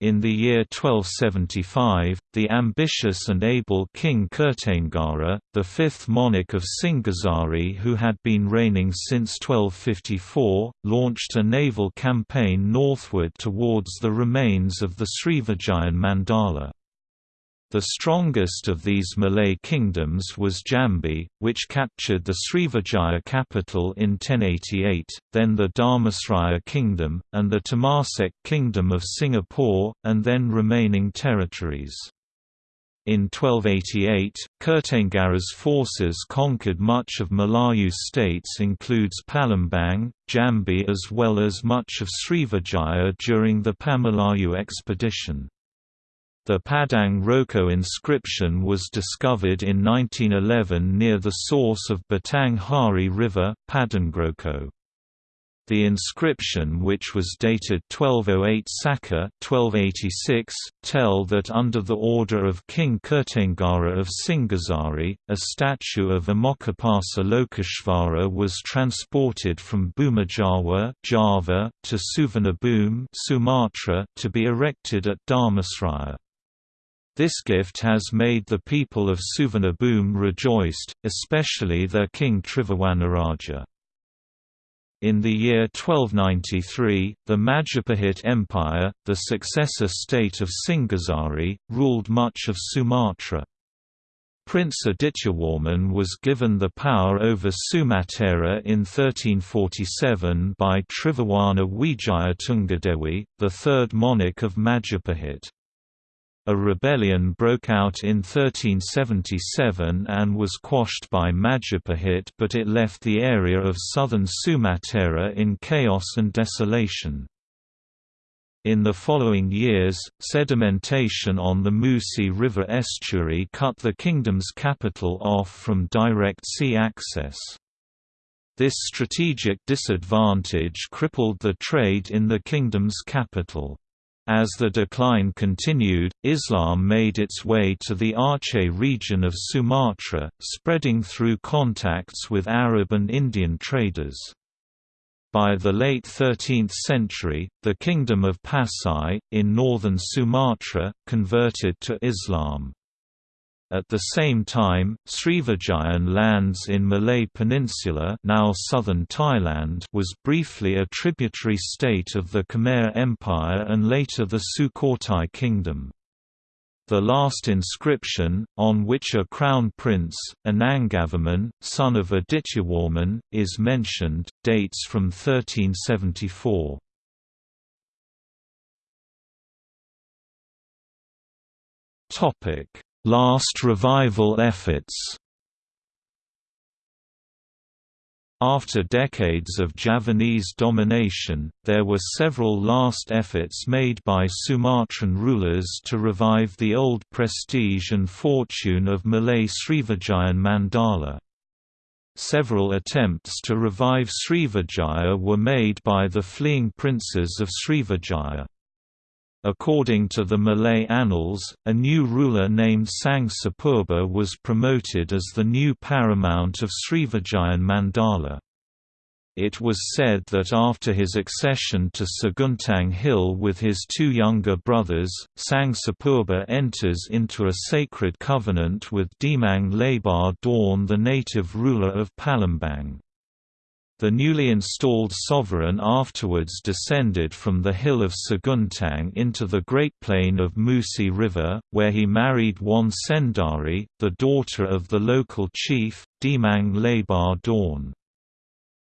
In the year 1275, the ambitious and able King Kertanegara, the fifth monarch of Singhasari who had been reigning since 1254, launched a naval campaign northward towards the remains of the Srivijayan Mandala. The strongest of these Malay kingdoms was Jambi, which captured the Srivijaya capital in 1088, then the Dharmasraya kingdom, and the Temasek kingdom of Singapore, and then remaining territories. In 1288, Kertanegara's forces conquered much of Melayu states includes Palembang, Jambi as well as much of Srivijaya during the Pamelayu expedition. The Padang Roko inscription was discovered in 1911 near the source of Batang Hari River, Padangroko. The inscription which was dated 1208 Saka 1286, tell that under the order of King Kertanegara of Singhasari, a statue of Amoghapasa Lokeshvara was transported from Bhumijawa Java to Suvarnabhumi Sumatra to be erected at Dharmasraya. This gift has made the people of Suvarnabhumi rejoiced, especially their king Tribhuwanaraja. In the year 1293, the Majapahit Empire, the successor state of Singhasari, ruled much of Sumatra. Prince Adityawarman was given the power over Sumatera in 1347 by Tribhuwana Wijaya Tungadewi, the third monarch of Majapahit. A rebellion broke out in 1377 and was quashed by Majapahit but it left the area of southern Sumatera in chaos and desolation. In the following years, sedimentation on the Musi River estuary cut the kingdom's capital off from direct sea access. This strategic disadvantage crippled the trade in the kingdom's capital. As the decline continued, Islam made its way to the Aceh region of Sumatra, spreading through contacts with Arab and Indian traders. By the late 13th century, the Kingdom of Pasai, in northern Sumatra, converted to Islam. At the same time, Srivijayan lands in Malay Peninsula now southern Thailand was briefly a tributary state of the Khmer Empire and later the Sukhothai Kingdom. The last inscription, on which a crown prince, Anangavarman, son of Adityawarman, is mentioned, dates from 1374. Topic Last revival efforts After decades of Javanese domination, there were several last efforts made by Sumatran rulers to revive the old prestige and fortune of Malay Srivijayan Mandala. Several attempts to revive Srivijaya were made by the fleeing princes of Srivijaya. According to the Malay annals, a new ruler named Sang Sapurba was promoted as the new paramount of Srivijayan Mandala. It was said that after his accession to Seguntang Hill with his two younger brothers, Sang Sapurba enters into a sacred covenant with Demang Lebar Daun the native ruler of Palembang. The newly installed sovereign afterwards descended from the hill of Seguntang into the Great Plain of Musi River, where he married Wan Sendari, the daughter of the local chief, Demang Lebar Daun.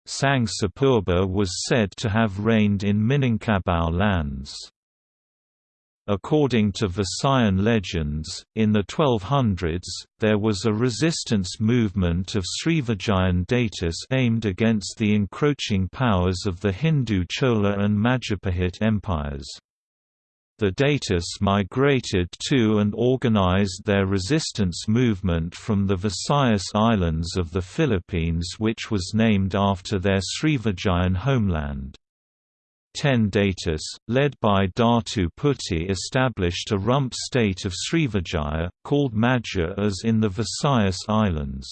Sang Sapurba was said to have reigned in Minangkabau lands. According to Visayan legends, in the 1200s, there was a resistance movement of Srivijayan Datus aimed against the encroaching powers of the Hindu Chola and Majapahit empires. The Datus migrated to and organized their resistance movement from the Visayas Islands of the Philippines which was named after their Srivijayan homeland. Ten Datus, led by Datu Puti established a rump state of Srivijaya, called Madja-as in the Visayas Islands.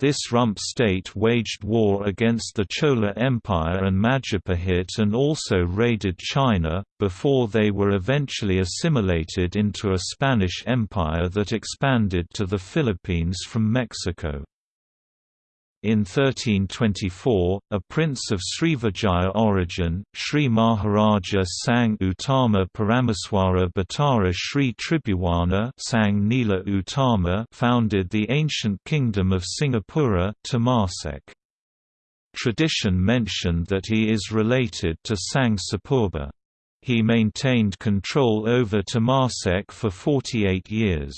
This rump state waged war against the Chola Empire and Majapahit and also raided China, before they were eventually assimilated into a Spanish empire that expanded to the Philippines from Mexico. In 1324, a prince of Srivijaya origin, Sri Maharaja Sang Utama Parameswara Bhattara Sri Tribhuwana Sang Nila Utama founded the ancient kingdom of Singapura Temasek. Tradition mentioned that he is related to Sang Sapurba. He maintained control over Temasek for 48 years.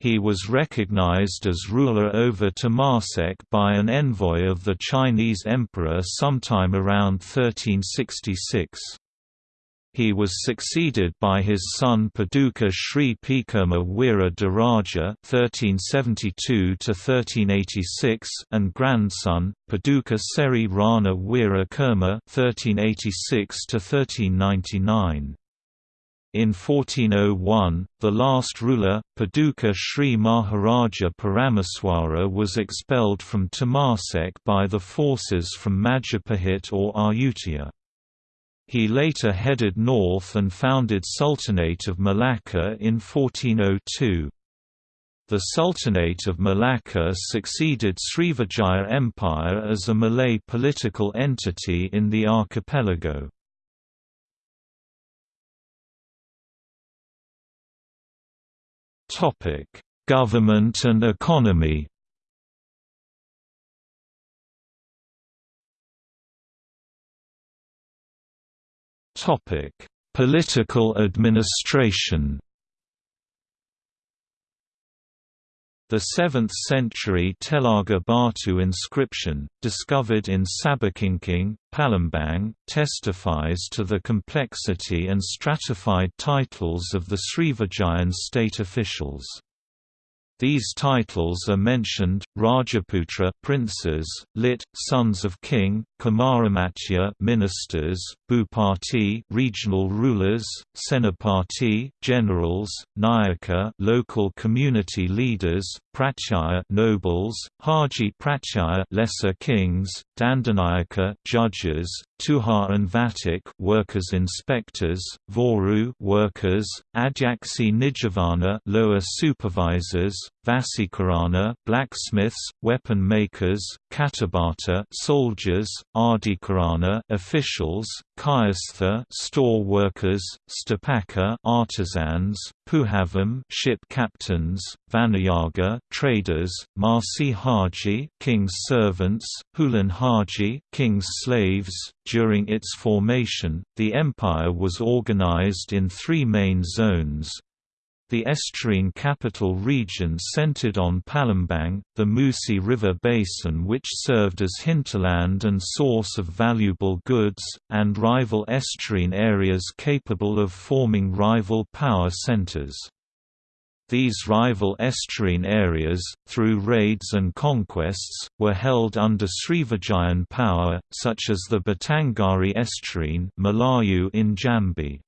He was recognized as ruler over Temasek by an envoy of the Chinese emperor sometime around 1366. He was succeeded by his son Paduka Sri Pekerma Wira Diraja (1372–1386) and grandson Paduka Seri Rana Wira Kerma (1386–1399). In 1401, the last ruler, Paduka Sri Maharaja Parameswara was expelled from Temasek by the forces from Majapahit or Ayutthaya. He later headed north and founded Sultanate of Malacca in 1402. The Sultanate of Malacca succeeded Srivijaya Empire as a Malay political entity in the archipelago. Topic: Government and economy. Topic: Political administration. The 7th-century Telaga Batu inscription, discovered in Sabakingking, Palembang, testifies to the complexity and stratified titles of the Srivijayan state officials. These titles are mentioned: Rajaputra, princes; lit. sons of king; Kumaramatya, ministers; Bupati, regional rulers; Senapati, generals; Nayaka, local community leaders; Pratyaya, nobles; Haji Pratyaya, lesser kings; Dandanayaka, judges; Tuhar and Vatik, workers inspectors; Voru, workers; Adyaksi Nijavana, lower supervisors; Vasikarana, blacksmiths, weapon makers; Katabata, soldiers; Adhikarana, officials; Kayastha, store workers; Stapaka, artisans; Puhavam, ship captains; Vaniyaga, traders; Marsi Haji, king's servants; Hulun Haji, king's slaves. During its formation, the empire was organized in three main zones the estuarine capital region centered on Palembang, the Musi River basin which served as hinterland and source of valuable goods, and rival estuarine areas capable of forming rival power centers. These rival estuarine areas, through raids and conquests, were held under Srivijayan power, such as the Batanghari estuarine Melayu in Jambi.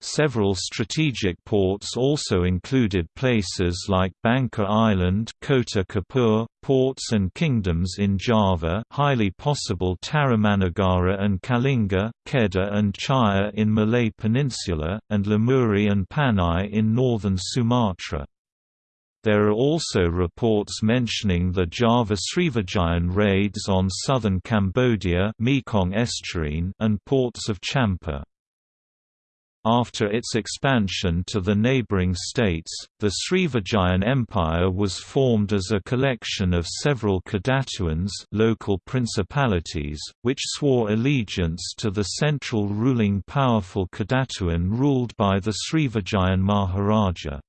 Several strategic ports also included places like Bangka Island Kota Kapur, ports and kingdoms in Java highly possible Tarumanagara and Kalinga, Kedah and Chaiya in Malay Peninsula, and Lamuri and Panai in northern Sumatra. There are also reports mentioning the Java Srivijayan raids on southern Cambodia Mekong and ports of Champa. After its expansion to the neighboring states, the Srivijayan Empire was formed as a collection of several Kedatuans local principalities, which swore allegiance to the central ruling powerful Kedatuan ruled by the Srivijayan Maharaja.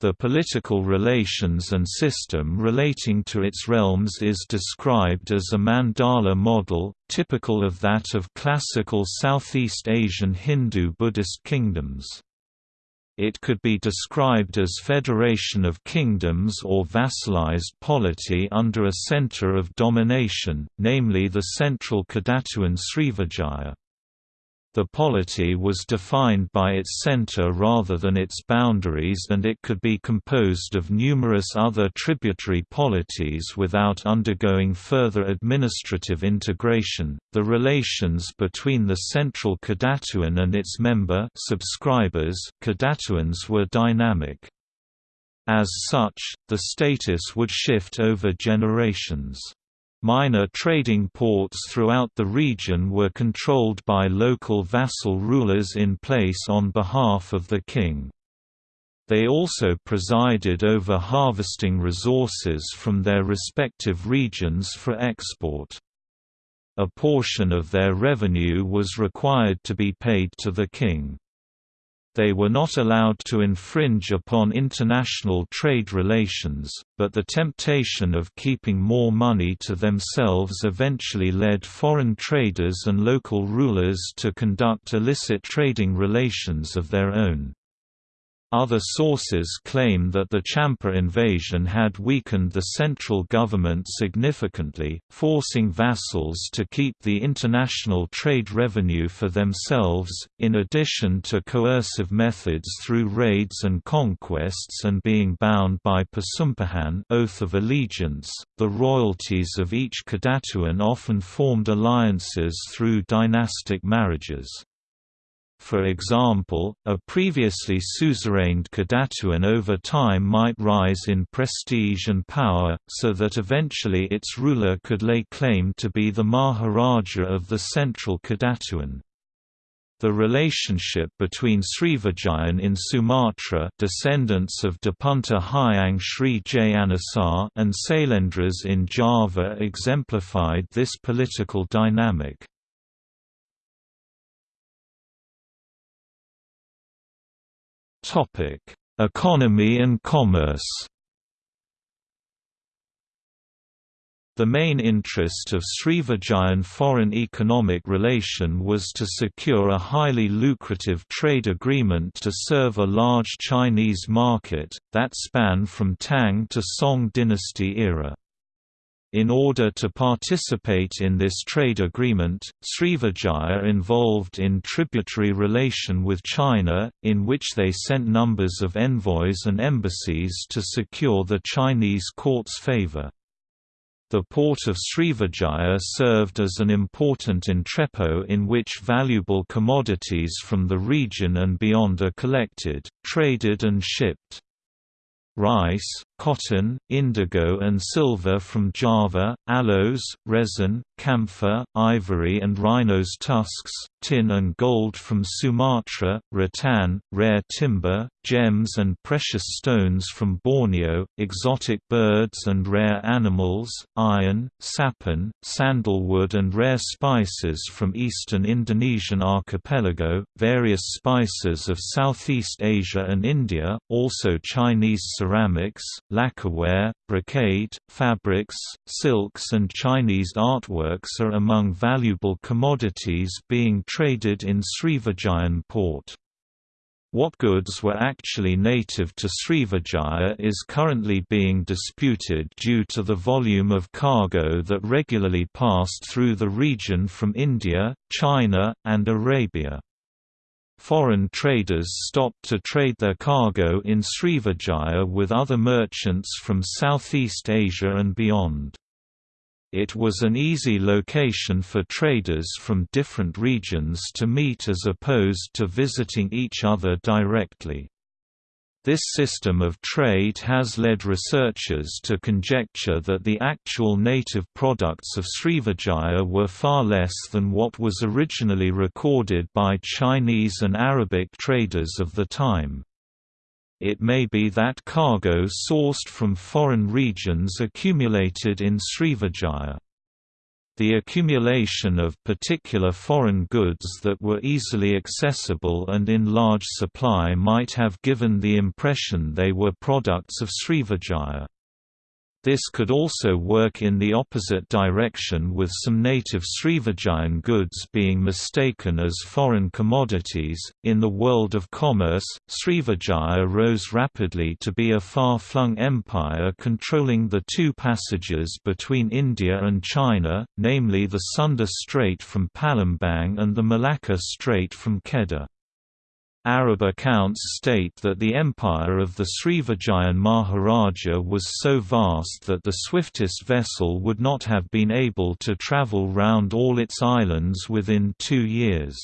The political relations and system relating to its realms is described as a mandala model, typical of that of classical Southeast Asian Hindu-Buddhist kingdoms. It could be described as federation of kingdoms or vassalized polity under a center of domination, namely the central Kedatuan Srivijaya. The polity was defined by its center rather than its boundaries and it could be composed of numerous other tributary polities without undergoing further administrative integration. The relations between the central Kedatuan and its member subscribers Kedatuans were dynamic. As such, the status would shift over generations. Minor trading ports throughout the region were controlled by local vassal rulers in place on behalf of the king. They also presided over harvesting resources from their respective regions for export. A portion of their revenue was required to be paid to the king. They were not allowed to infringe upon international trade relations, but the temptation of keeping more money to themselves eventually led foreign traders and local rulers to conduct illicit trading relations of their own. Other sources claim that the Champa invasion had weakened the central government significantly, forcing vassals to keep the international trade revenue for themselves, in addition to coercive methods through raids and conquests and being bound by Persumpahan oath of allegiance. The royalties of each Kedatuan often formed alliances through dynastic marriages. For example, a previously suzerained Kedatuan over time might rise in prestige and power, so that eventually its ruler could lay claim to be the Maharaja of the central Kedatuan. The relationship between Srivijayan in Sumatra descendants of Dapunta Hyang Sri and Sailendras in Java exemplified this political dynamic. Topic: Economy and commerce. The main interest of Srivijayan foreign economic relation was to secure a highly lucrative trade agreement to serve a large Chinese market, that span from Tang to Song dynasty era. In order to participate in this trade agreement, Srivijaya involved in tributary relation with China, in which they sent numbers of envoys and embassies to secure the Chinese court's favor. The port of Srivijaya served as an important entrepot in which valuable commodities from the region and beyond are collected, traded and shipped. Rice, cotton, indigo and silver from Java, aloes, resin, camphor, ivory and rhino's tusks, tin and gold from Sumatra, rattan, rare timber, gems and precious stones from Borneo, exotic birds and rare animals, iron, sappan, sandalwood and rare spices from eastern Indonesian archipelago, various spices of Southeast Asia and India, also Chinese ceramics, lacquerware, brocade, fabrics, silks and Chinese artworks are among valuable commodities being traded in Srivijayan port. What goods were actually native to Srivijaya is currently being disputed due to the volume of cargo that regularly passed through the region from India, China, and Arabia. Foreign traders stopped to trade their cargo in Srivijaya with other merchants from Southeast Asia and beyond. It was an easy location for traders from different regions to meet as opposed to visiting each other directly. This system of trade has led researchers to conjecture that the actual native products of Srivijaya were far less than what was originally recorded by Chinese and Arabic traders of the time. It may be that cargo sourced from foreign regions accumulated in Srivijaya. The accumulation of particular foreign goods that were easily accessible and in large supply might have given the impression they were products of Srivijaya. This could also work in the opposite direction with some native Srivijayan goods being mistaken as foreign commodities. In the world of commerce, Srivijaya rose rapidly to be a far flung empire controlling the two passages between India and China, namely the Sunda Strait from Palembang and the Malacca Strait from Kedah. Arab accounts state that the empire of the Srivijayan Maharaja was so vast that the swiftest vessel would not have been able to travel round all its islands within two years.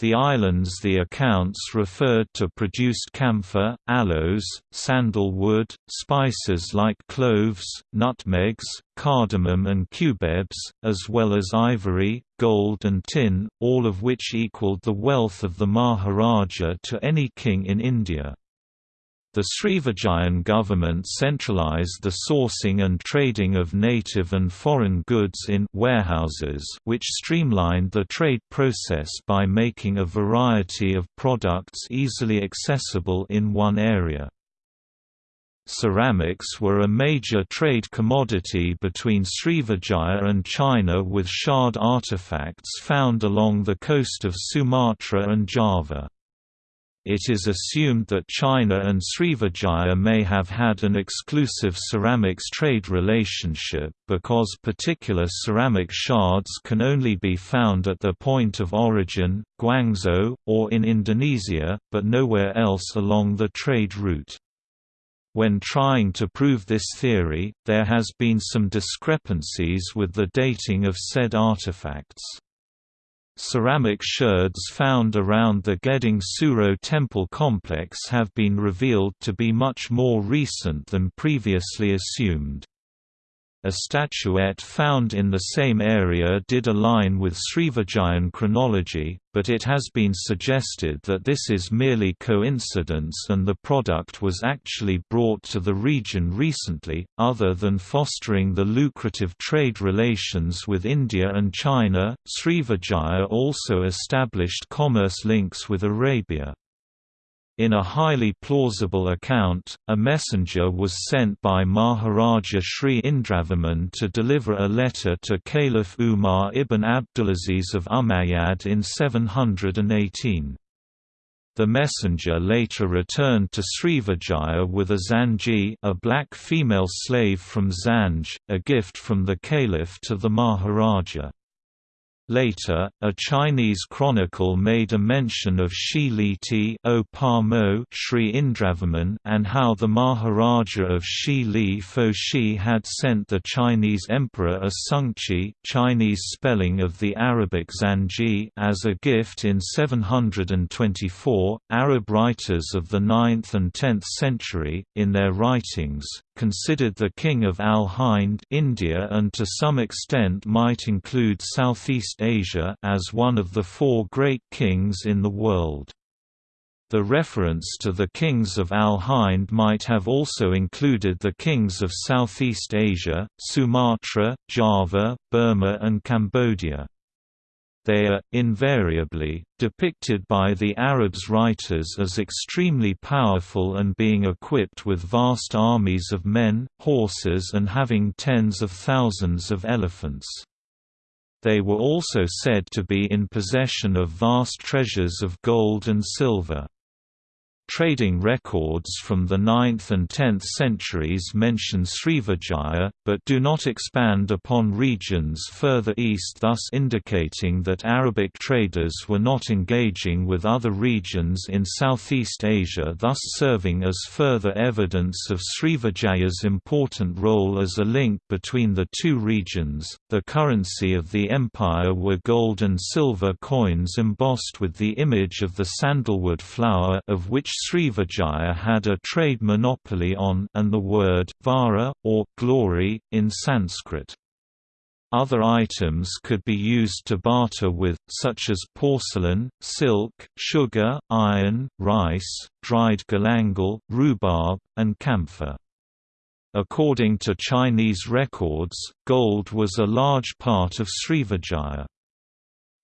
The islands the accounts referred to produced camphor, aloes, sandalwood, spices like cloves, nutmegs, cardamom and cubebs, as well as ivory, gold and tin, all of which equaled the wealth of the Maharaja to any king in India. The Srivijayan government centralized the sourcing and trading of native and foreign goods in warehouses which streamlined the trade process by making a variety of products easily accessible in one area. Ceramics were a major trade commodity between Srivijaya and China with shard artifacts found along the coast of Sumatra and Java. It is assumed that China and Srivijaya may have had an exclusive ceramics trade relationship because particular ceramic shards can only be found at their point of origin, Guangzhou, or in Indonesia, but nowhere else along the trade route. When trying to prove this theory, there has been some discrepancies with the dating of said artifacts. Ceramic shards found around the Gedong Suro temple complex have been revealed to be much more recent than previously assumed. A statuette found in the same area did align with Srivijayan chronology, but it has been suggested that this is merely coincidence and the product was actually brought to the region recently. Other than fostering the lucrative trade relations with India and China, Srivijaya also established commerce links with Arabia. In a highly plausible account, a messenger was sent by Maharaja Sri Indravarman to deliver a letter to Caliph Umar ibn Abdulaziz of Umayyad in 718. The messenger later returned to Srivijaya with a zanji a black female slave from Zanj, a gift from the caliph to the Maharaja. Later, a Chinese chronicle made a mention of Shi Li o Mo Sri Indravarman and how the Maharaja of Shi Li Fo Shi had sent the Chinese emperor a sungchi Chinese spelling of the Arabic Zanji as a gift in 724. Arab writers of the 9th and 10th century, in their writings, considered the king of Al-Hind India and to some extent might include Southeast Asia as one of the four great kings in the world. The reference to the kings of Al-Hind might have also included the kings of Southeast Asia, Sumatra, Java, Burma and Cambodia they are, invariably, depicted by the Arabs' writers as extremely powerful and being equipped with vast armies of men, horses and having tens of thousands of elephants. They were also said to be in possession of vast treasures of gold and silver. Trading records from the 9th and 10th centuries mention Srivijaya, but do not expand upon regions further east thus indicating that Arabic traders were not engaging with other regions in Southeast Asia thus serving as further evidence of Srivijaya's important role as a link between the two regions. The currency of the empire were gold and silver coins embossed with the image of the sandalwood flower of which Srivijaya had a trade monopoly on and the word vara, or glory, in Sanskrit. Other items could be used to barter with, such as porcelain, silk, sugar, iron, rice, dried galangal, rhubarb, and camphor. According to Chinese records, gold was a large part of Srivijaya.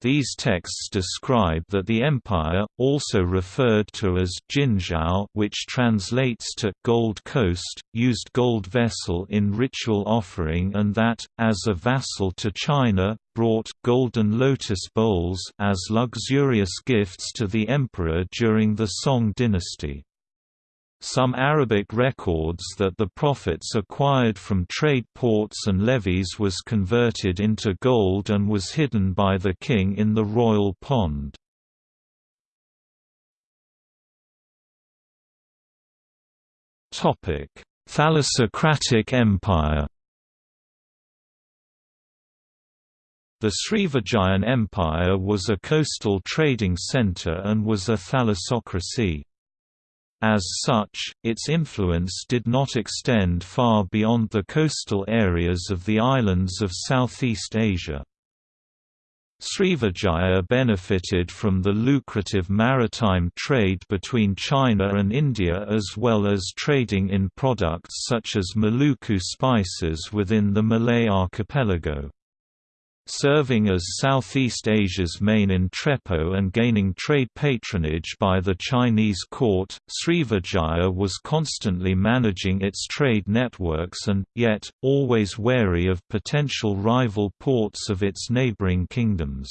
These texts describe that the empire, also referred to as Jinzhou which translates to «Gold Coast», used gold vessel in ritual offering and that, as a vassal to China, brought «golden lotus bowls» as luxurious gifts to the emperor during the Song dynasty. Some Arabic records that the profits acquired from trade ports and levies was converted into gold and was hidden by the king in the royal pond. Thalassocratic Empire The Srivijayan Empire was a coastal trading centre and was a thalassocracy. As such, its influence did not extend far beyond the coastal areas of the islands of Southeast Asia. Srivijaya benefited from the lucrative maritime trade between China and India as well as trading in products such as Maluku spices within the Malay archipelago. Serving as Southeast Asia's main entrepot and gaining trade patronage by the Chinese court, Srivijaya was constantly managing its trade networks and, yet, always wary of potential rival ports of its neighboring kingdoms.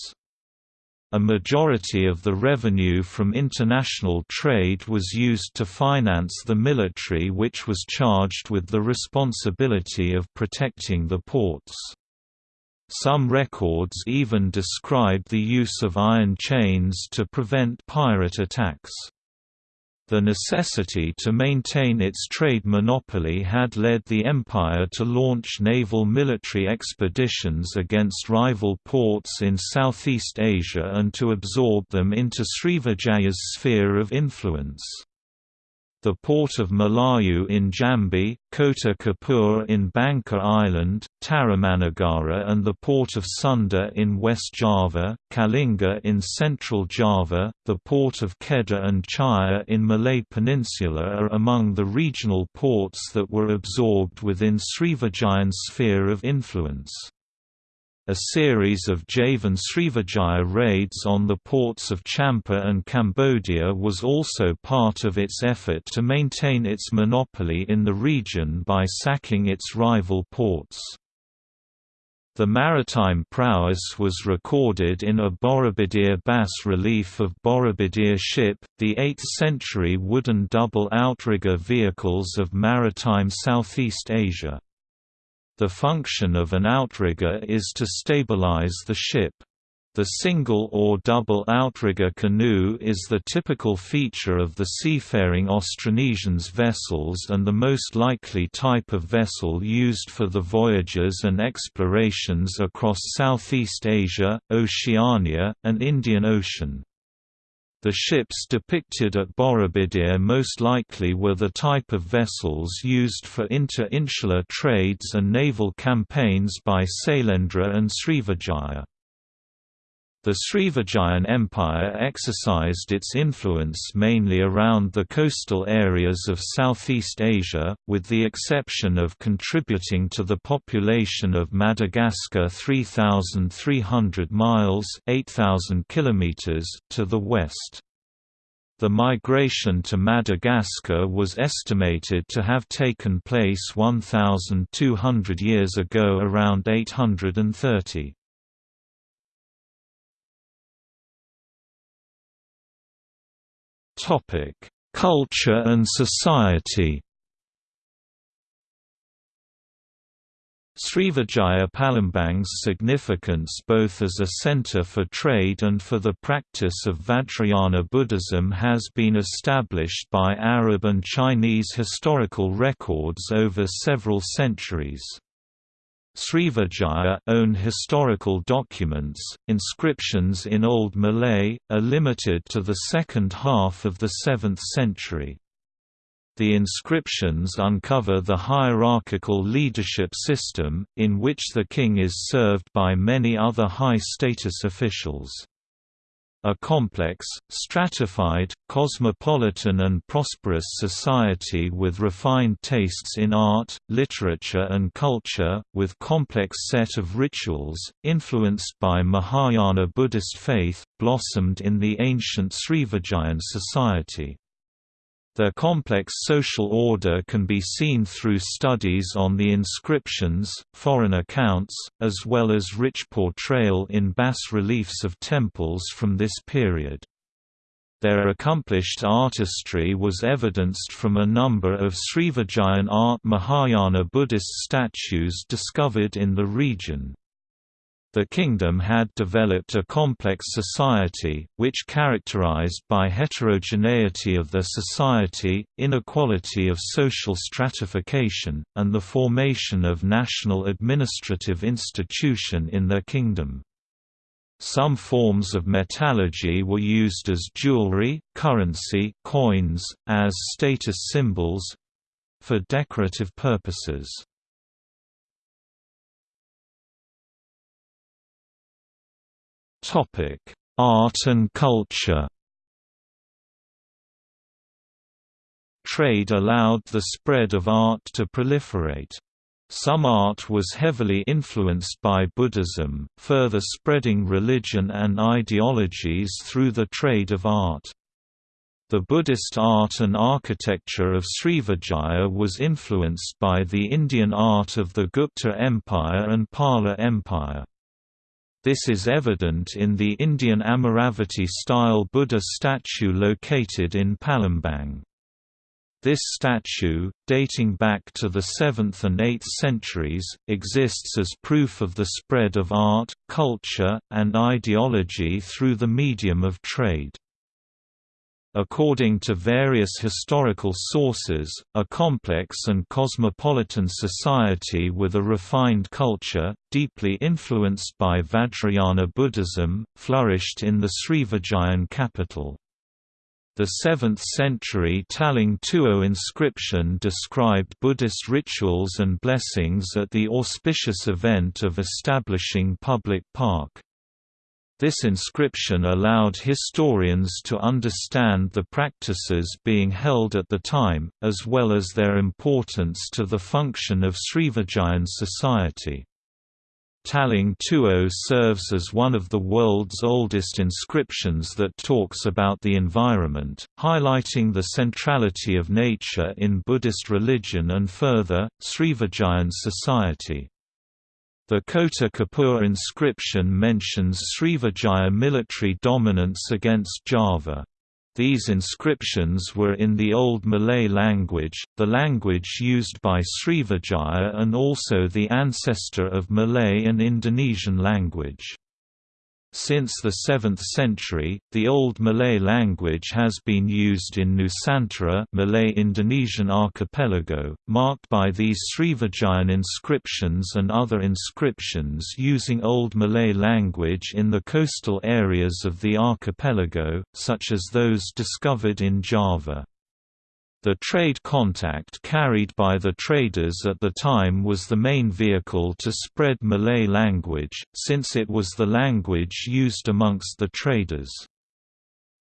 A majority of the revenue from international trade was used to finance the military which was charged with the responsibility of protecting the ports. Some records even describe the use of iron chains to prevent pirate attacks. The necessity to maintain its trade monopoly had led the empire to launch naval military expeditions against rival ports in Southeast Asia and to absorb them into Srivijaya's sphere of influence the port of Melayu in Jambi, Kota Kapur in Bangka Island, Tarumanagara and the port of Sunda in West Java, Kalinga in central Java, the port of Kedah and Chaiya in Malay Peninsula are among the regional ports that were absorbed within Srivijayan's sphere of influence. A series of Javan Srivijaya raids on the ports of Champa and Cambodia was also part of its effort to maintain its monopoly in the region by sacking its rival ports. The maritime prowess was recorded in a Borobudur bas-relief of Borobudur ship, the 8th-century wooden double outrigger vehicles of maritime Southeast Asia. The function of an outrigger is to stabilize the ship. The single or double outrigger canoe is the typical feature of the seafaring Austronesians vessels and the most likely type of vessel used for the voyages and explorations across Southeast Asia, Oceania, and Indian Ocean. The ships depicted at Borobudur most likely were the type of vessels used for inter-insular trades and naval campaigns by Sailendra and Srivijaya. The Srivijayan Empire exercised its influence mainly around the coastal areas of Southeast Asia, with the exception of contributing to the population of Madagascar 3,300 miles 8,000 kilometers to the west. The migration to Madagascar was estimated to have taken place 1,200 years ago around 830. Topic: Culture and society Srivijaya Palembang's significance both as a center for trade and for the practice of Vajrayana Buddhism has been established by Arab and Chinese historical records over several centuries. Srivijaya own historical documents, inscriptions in Old Malay, are limited to the second half of the 7th century. The inscriptions uncover the hierarchical leadership system, in which the king is served by many other high-status officials. A complex, stratified, cosmopolitan and prosperous society with refined tastes in art, literature and culture, with complex set of rituals, influenced by Mahayana Buddhist faith, blossomed in the ancient Srivijayan society. Their complex social order can be seen through studies on the inscriptions, foreign accounts, as well as rich portrayal in bas-reliefs of temples from this period. Their accomplished artistry was evidenced from a number of Srivijayan art Mahayana Buddhist statues discovered in the region. The kingdom had developed a complex society, which characterized by heterogeneity of the society, inequality of social stratification, and the formation of national administrative institution in their kingdom. Some forms of metallurgy were used as jewelry, currency coins, as status symbols—for decorative purposes. Topic: Art and culture. Trade allowed the spread of art to proliferate. Some art was heavily influenced by Buddhism, further spreading religion and ideologies through the trade of art. The Buddhist art and architecture of Srivijaya was influenced by the Indian art of the Gupta Empire and Pala Empire. This is evident in the Indian Amaravati-style Buddha statue located in Palembang. This statue, dating back to the 7th and 8th centuries, exists as proof of the spread of art, culture, and ideology through the medium of trade. According to various historical sources, a complex and cosmopolitan society with a refined culture, deeply influenced by Vajrayana Buddhism, flourished in the Srivijayan capital. The 7th-century Talang Tuo inscription described Buddhist rituals and blessings at the auspicious event of establishing public park. This inscription allowed historians to understand the practices being held at the time, as well as their importance to the function of Srivijayan society. Talang Tuo serves as one of the world's oldest inscriptions that talks about the environment, highlighting the centrality of nature in Buddhist religion and further, Srivijayan society. The Kota Kapur inscription mentions Srivijaya military dominance against Java. These inscriptions were in the Old Malay language, the language used by Srivijaya and also the ancestor of Malay and Indonesian language. Since the 7th century, the Old Malay language has been used in Nusantara Malay Indonesian archipelago, marked by these Srivijayan inscriptions and other inscriptions using Old Malay language in the coastal areas of the archipelago, such as those discovered in Java. The trade contact carried by the traders at the time was the main vehicle to spread Malay language, since it was the language used amongst the traders.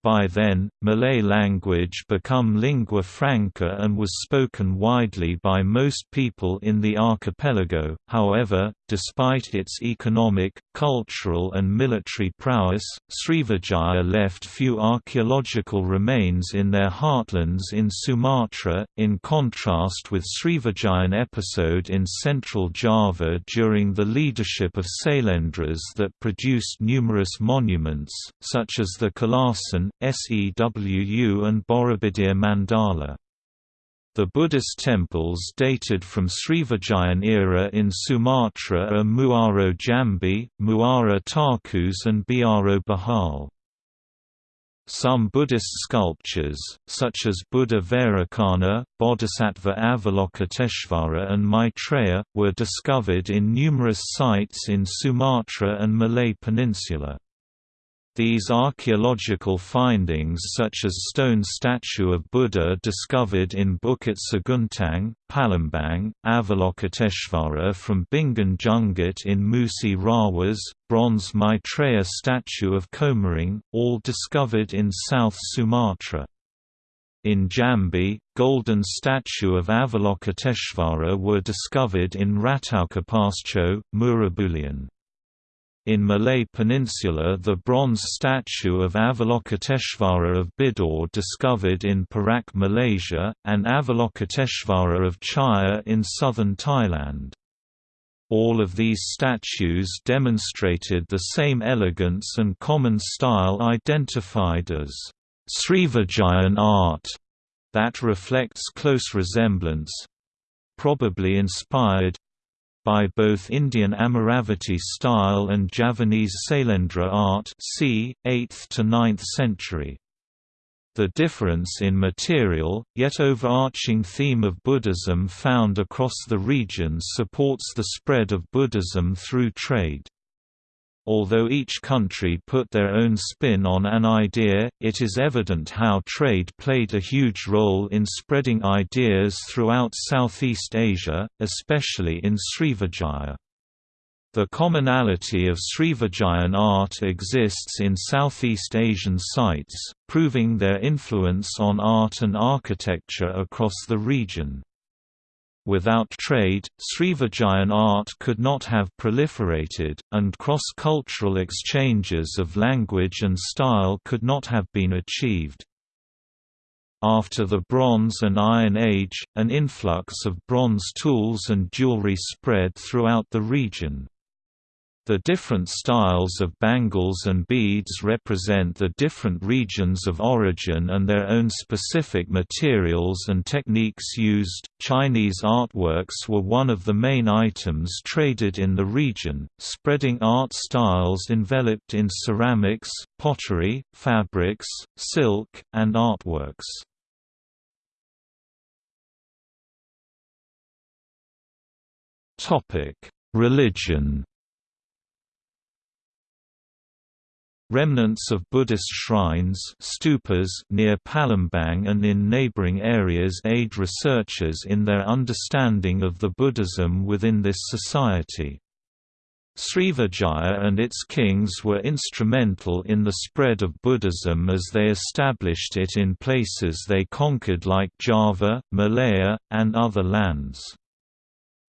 By then, Malay language become lingua franca and was spoken widely by most people in the archipelago, however, despite its economic, cultural and military prowess, Srivijaya left few archaeological remains in their heartlands in Sumatra, in contrast with Srivijayan episode in central Java during the leadership of Sailendras that produced numerous monuments, such as the Kalasan Sewu and Borobudur Mandala. The Buddhist temples dated from Srivijayan era in Sumatra are Muaro Jambi, Muara Takus and Biaro Bahal. Some Buddhist sculptures, such as Buddha Vairocana, Bodhisattva Avalokiteshvara and Maitreya, were discovered in numerous sites in Sumatra and Malay Peninsula. These archaeological findings such as stone statue of Buddha discovered in Bukit Seguntang, Palembang, Avalokiteshvara from Bingin Jungut in Musi Rawas, bronze Maitreya statue of Komering, all discovered in South Sumatra. In Jambi, golden statue of Avalokiteshvara were discovered in Rataukapastuo, Muarabulian. In Malay Peninsula the bronze statue of Avalokiteshvara of Bidor discovered in Perak Malaysia, and Avalokiteshvara of Chaiya in southern Thailand. All of these statues demonstrated the same elegance and common style identified as Srivijayan art that reflects close resemblance—probably inspired, by both Indian Amaravati style and Javanese Sailendra art c. 8th to 9th century. The difference in material, yet overarching theme of Buddhism found across the region supports the spread of Buddhism through trade. Although each country put their own spin on an idea, it is evident how trade played a huge role in spreading ideas throughout Southeast Asia, especially in Srivijaya. The commonality of Srivijayan art exists in Southeast Asian sites, proving their influence on art and architecture across the region. Without trade, Srivijayan art could not have proliferated, and cross-cultural exchanges of language and style could not have been achieved. After the Bronze and Iron Age, an influx of bronze tools and jewelry spread throughout the region. The different styles of bangles and beads represent the different regions of origin and their own specific materials and techniques used. Chinese artworks were one of the main items traded in the region, spreading art styles enveloped in ceramics, pottery, fabrics, silk, and artworks. Topic: Religion Remnants of Buddhist shrines stupas near Palembang and in neighboring areas aid researchers in their understanding of the Buddhism within this society. Srivijaya and its kings were instrumental in the spread of Buddhism as they established it in places they conquered like Java, Malaya, and other lands.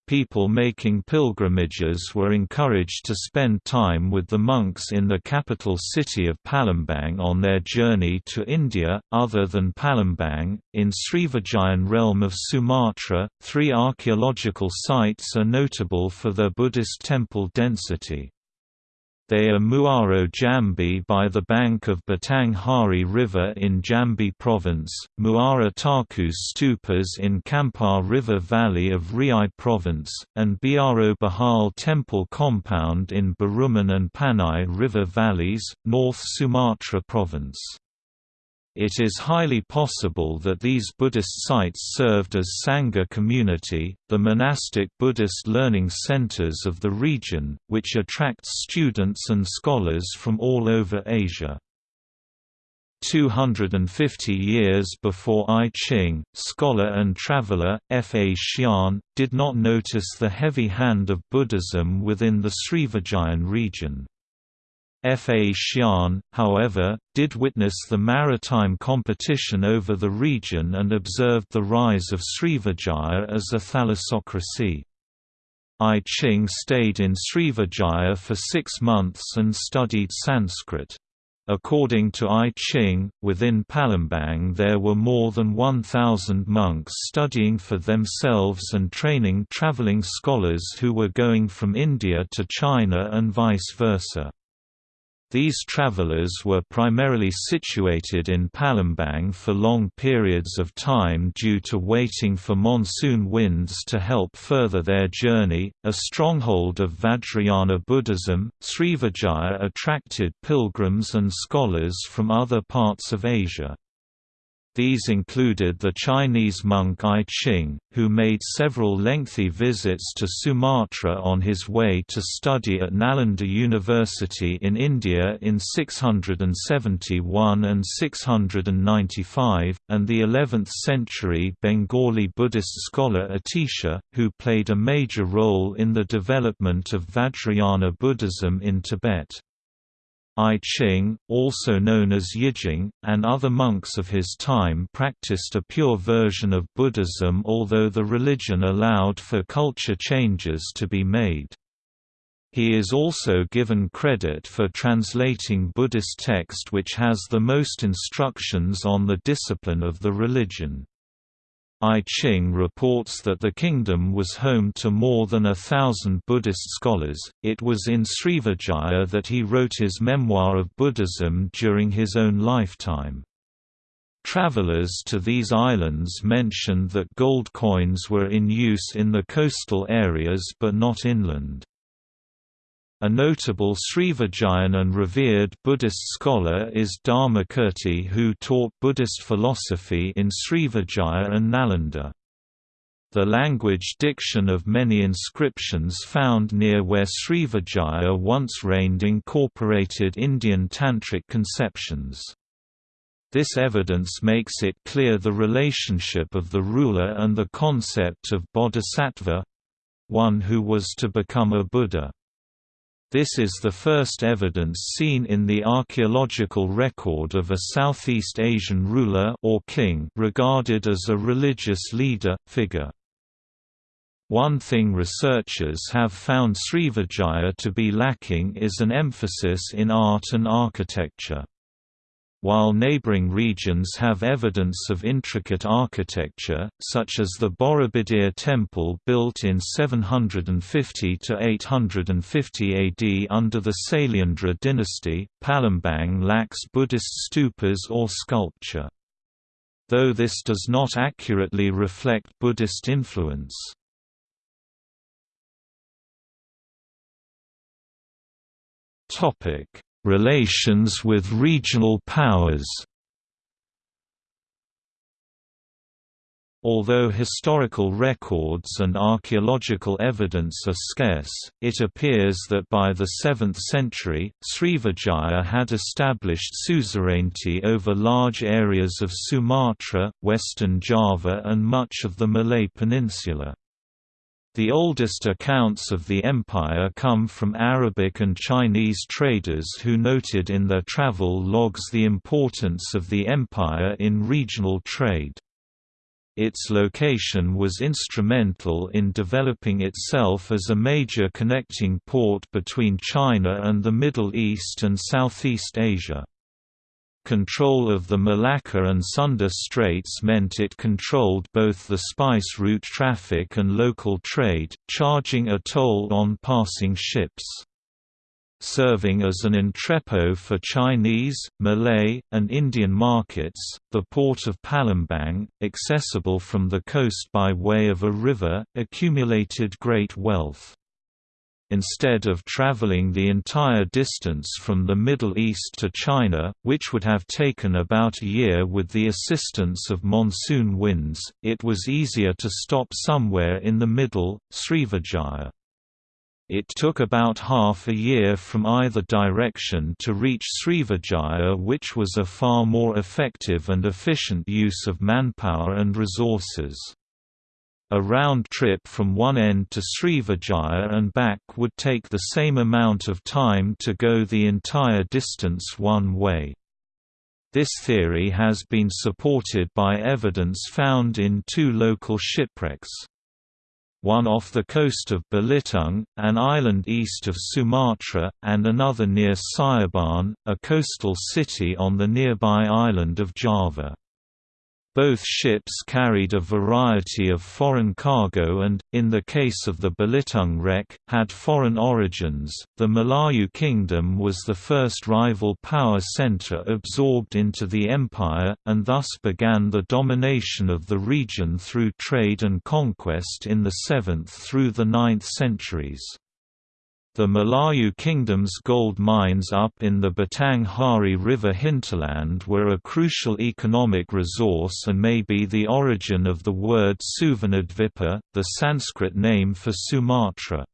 People making pilgrimages were encouraged to spend time with the monks in the capital city of Palembang on their journey to India. Other than Palembang, in Srivijayan realm of Sumatra, three archaeological sites are notable for their Buddhist temple density. They are Muaro Jambi by the bank of Batang Hari River in Jambi Province, Muara Takus stupas in Kampar River Valley of Riau Province, and Biaro Bahal Temple Compound in Barumun and Panai River Valleys, North Sumatra Province. It is highly possible that these Buddhist sites served as Sangha community, the monastic Buddhist learning centers of the region, which attracts students and scholars from all over Asia. 250 years before I Ching, scholar and traveler, Faxian, did not notice the heavy hand of Buddhism within the Srivijayan region. Faxian, however, did witness the maritime competition over the region and observed the rise of Srivijaya as a thalassocracy. I Ching stayed in Srivijaya for six months and studied Sanskrit. According to I Ching, within Palembang there were more than 1,000 monks studying for themselves and training traveling scholars who were going from India to China and vice versa. These travelers were primarily situated in Palembang for long periods of time due to waiting for monsoon winds to help further their journey. A stronghold of Vajrayana Buddhism, Srivijaya attracted pilgrims and scholars from other parts of Asia. These included the Chinese monk I Ching, who made several lengthy visits to Sumatra on his way to study at Nalanda University in India in 671 and 695, and the 11th-century Bengali Buddhist scholar Atisha, who played a major role in the development of Vajrayana Buddhism in Tibet. I Ching, also known as Yijing, and other monks of his time practiced a pure version of Buddhism although the religion allowed for culture changes to be made. He is also given credit for translating Buddhist text which has the most instructions on the discipline of the religion. I Ching reports that the kingdom was home to more than a thousand Buddhist scholars. It was in Srivijaya that he wrote his memoir of Buddhism during his own lifetime. Travelers to these islands mentioned that gold coins were in use in the coastal areas but not inland. A notable Srivijayan and revered Buddhist scholar is Dharmakirti who taught Buddhist philosophy in Srivijaya and Nalanda. The language diction of many inscriptions found near where Srivijaya once reigned incorporated Indian tantric conceptions. This evidence makes it clear the relationship of the ruler and the concept of bodhisattva—one who was to become a Buddha. This is the first evidence seen in the archaeological record of a Southeast Asian ruler or king regarded as a religious leader, figure. One thing researchers have found Srivijaya to be lacking is an emphasis in art and architecture. While neighboring regions have evidence of intricate architecture, such as the Borobudur temple built in 750 to 850 AD under the Sailendra dynasty, Palembang lacks Buddhist stupas or sculpture. Though this does not accurately reflect Buddhist influence. Topic Relations with regional powers Although historical records and archaeological evidence are scarce, it appears that by the 7th century, Srivijaya had established suzerainty over large areas of Sumatra, western Java and much of the Malay Peninsula. The oldest accounts of the empire come from Arabic and Chinese traders who noted in their travel logs the importance of the empire in regional trade. Its location was instrumental in developing itself as a major connecting port between China and the Middle East and Southeast Asia. Control of the Malacca and Sunda Straits meant it controlled both the spice route traffic and local trade, charging a toll on passing ships. Serving as an entrepot for Chinese, Malay, and Indian markets, the port of Palembang, accessible from the coast by way of a river, accumulated great wealth instead of traveling the entire distance from the Middle East to China, which would have taken about a year with the assistance of monsoon winds, it was easier to stop somewhere in the middle, Srivijaya. It took about half a year from either direction to reach Srivijaya which was a far more effective and efficient use of manpower and resources. A round trip from one end to Srivijaya and back would take the same amount of time to go the entire distance one way. This theory has been supported by evidence found in two local shipwrecks. One off the coast of Belitung, an island east of Sumatra, and another near Cirebon, a coastal city on the nearby island of Java. Both ships carried a variety of foreign cargo and, in the case of the Belitung wreck, had foreign origins. The Malayu Kingdom was the first rival power center absorbed into the empire, and thus began the domination of the region through trade and conquest in the 7th through the 9th centuries. The Malayu Kingdom's gold mines up in the Batang Hari River hinterland were a crucial economic resource and may be the origin of the word Suvarnadvipa, the Sanskrit name for Sumatra.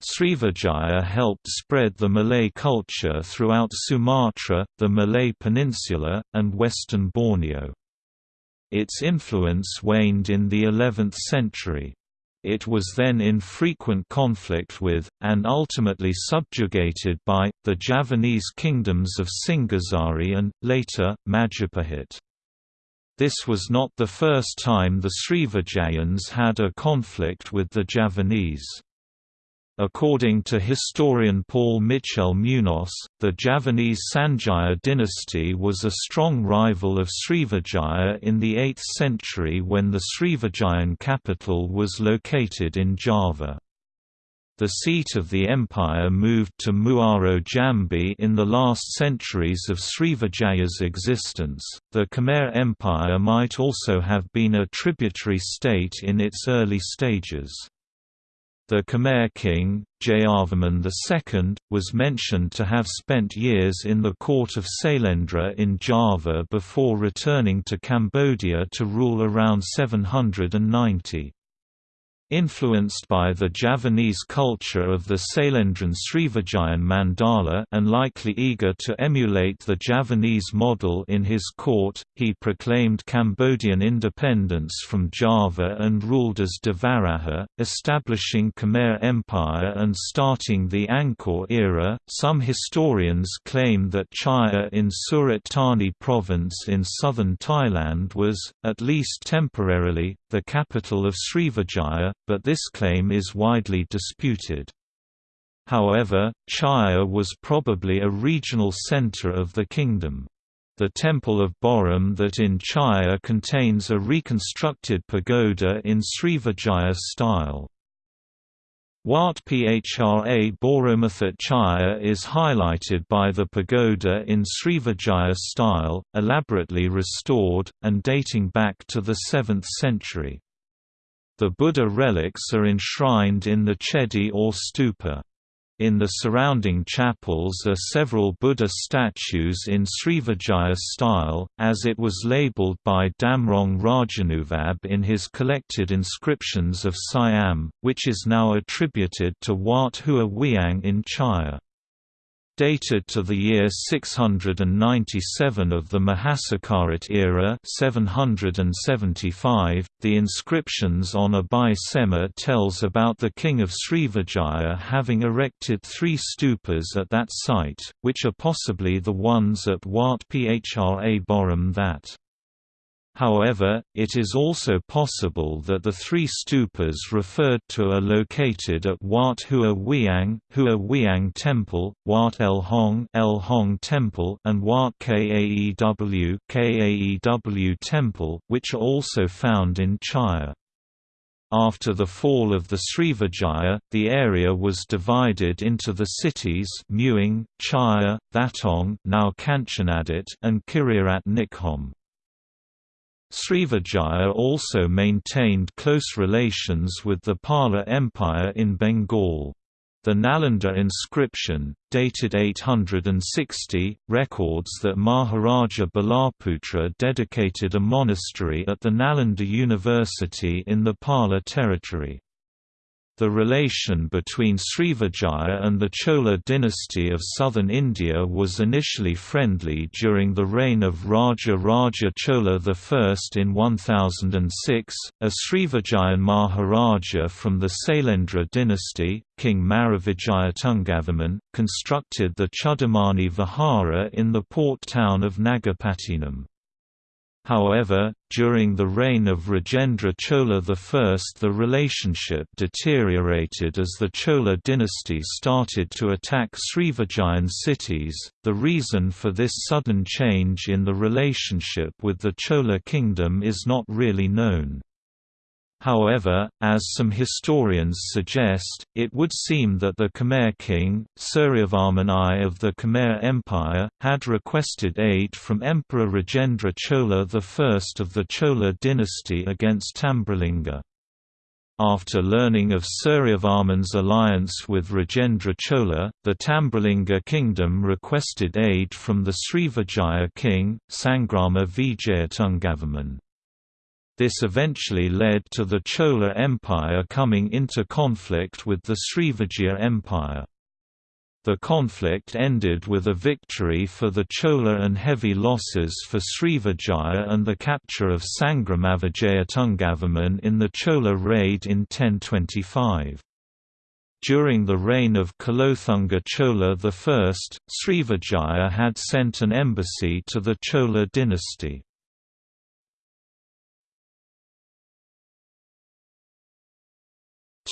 Srivijaya helped spread the Malay culture throughout Sumatra, the Malay Peninsula, and western Borneo. Its influence waned in the 11th century. It was then in frequent conflict with, and ultimately subjugated by, the Javanese kingdoms of Singhasari and, later, Majapahit. This was not the first time the Srivijayans had a conflict with the Javanese. According to historian Paul Michel Munoz, the Javanese Sanjaya dynasty was a strong rival of Srivijaya in the 8th century when the Srivijayan capital was located in Java. The seat of the empire moved to Muaro Jambi in the last centuries of Srivijaya's existence. The Khmer Empire might also have been a tributary state in its early stages. The Khmer king, Jayavarman II, was mentioned to have spent years in the court of Sailendra in Java before returning to Cambodia to rule around 790. Influenced by the Javanese culture of the Sailendran Srivijayan Mandala and likely eager to emulate the Javanese model in his court, he proclaimed Cambodian independence from Java and ruled as Devaraja, establishing Khmer Empire and starting the Angkor era. Some historians claim that Chaiya in Surat Thani province in southern Thailand was, at least temporarily, the capital of Srivijaya, but this claim is widely disputed. However, Chaiya was probably a regional center of the kingdom. The Temple of Borom that in Chaiya contains a reconstructed pagoda in Srivijaya style. Wat Phra Boromathat Chaiya is highlighted by the pagoda in Srivijaya style, elaborately restored, and dating back to the 7th century. The Buddha relics are enshrined in the chedi or stupa. In the surrounding chapels are several Buddha statues in Srivijaya style, as it was labeled by Damrong Rajanubhab in his collected inscriptions of Siam, which is now attributed to Wat Hua Wiang in Chaiya dated to the year 697 of the Mahasakarit era 775. .The inscriptions on Abai Sema tells about the king of Srivijaya having erected three stupas at that site, which are possibly the ones at Wat Phra Borom that However, it is also possible that the three stupas referred to are located at Wat Hua Wiang, Hua Wiang Temple, Wat El Hong, El Hong Temple, and Wat Kaew, Kaew Temple, which are also found in Chaiya. After the fall of the Srivijaya, the area was divided into the cities Mueang, Chaiya, Thatong now Kanchanadit and Khirirat Nikhom. Srivijaya also maintained close relations with the Pala Empire in Bengal. The Nalanda inscription, dated 860, records that Maharaja Balaputra dedicated a monastery at the Nalanda University in the Pala territory. The relation between Srivijaya and the Chola dynasty of southern India was initially friendly during the reign of Raja Raja Chola I in 1006. A Srivijayan Maharaja from the Sailendra dynasty, King Maravijayatunggavarman, constructed the Chudamani Vihara in the port town of Nagapattinam. However, during the reign of Rajendra Chola I the relationship deteriorated as the Chola dynasty started to attack Srivijayan cities. The reason for this sudden change in the relationship with the Chola kingdom is not really known. However, as some historians suggest, it would seem that the Khmer king, Suryavarman I of the Khmer Empire, had requested aid from Emperor Rajendra Chola I of the Chola dynasty against Tambralinga. After learning of Suryavarman's alliance with Rajendra Chola, the Tambralinga kingdom requested aid from the Srivijaya king, Sangrama Vijayatungavarman. This eventually led to the Chola Empire coming into conflict with the Srivijaya Empire. The conflict ended with a victory for the Chola and heavy losses for Srivijaya and the capture of Sangramavijaya in the Chola raid in 1025. During the reign of Kulothunga Chola I, Srivijaya had sent an embassy to the Chola dynasty.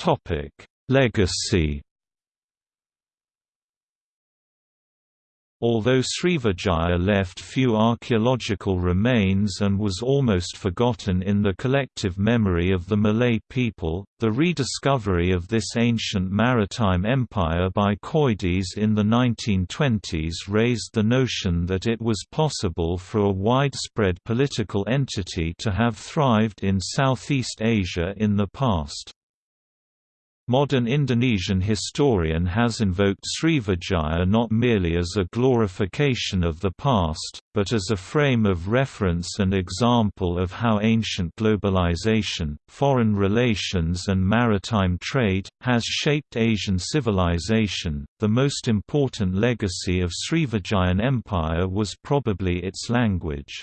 Topic: Legacy. Although Srivijaya left few archaeological remains and was almost forgotten in the collective memory of the Malay people, the rediscovery of this ancient maritime empire by Coedès in the 1920s raised the notion that it was possible for a widespread political entity to have thrived in Southeast Asia in the past. Modern Indonesian historian has invoked Srivijaya not merely as a glorification of the past, but as a frame of reference and example of how ancient globalization, foreign relations, and maritime trade has shaped Asian civilization. The most important legacy of Srivijayan Empire was probably its language.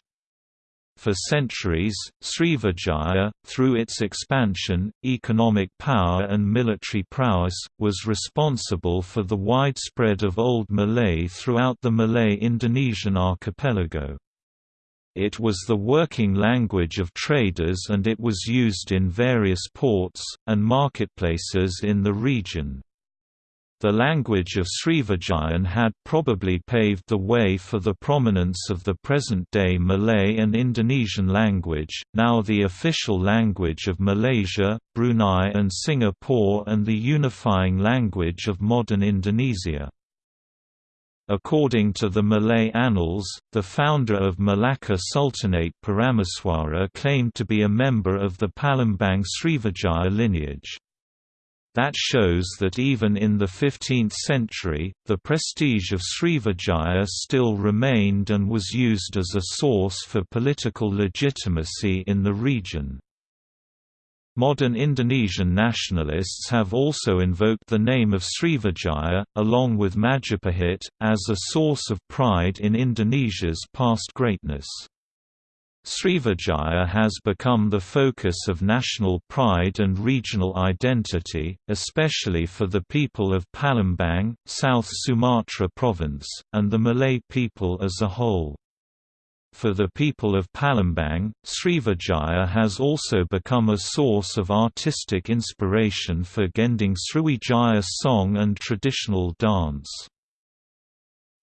For centuries, Srivijaya, through its expansion, economic power and military prowess, was responsible for the widespread of Old Malay throughout the Malay-Indonesian archipelago. It was the working language of traders and it was used in various ports, and marketplaces in the region. The language of Srivijayan had probably paved the way for the prominence of the present-day Malay and Indonesian language, now the official language of Malaysia, Brunei and Singapore and the unifying language of modern Indonesia. According to the Malay Annals, the founder of Malacca Sultanate Parameswara claimed to be a member of the Palembang Srivijaya lineage. That shows that even in the 15th century, the prestige of Srivijaya still remained and was used as a source for political legitimacy in the region. Modern Indonesian nationalists have also invoked the name of Srivijaya, along with Majapahit, as a source of pride in Indonesia's past greatness. Srivijaya has become the focus of national pride and regional identity, especially for the people of Palembang, South Sumatra province, and the Malay people as a whole. For the people of Palembang, Srivijaya has also become a source of artistic inspiration for Gending Sriwijaya song and traditional dance.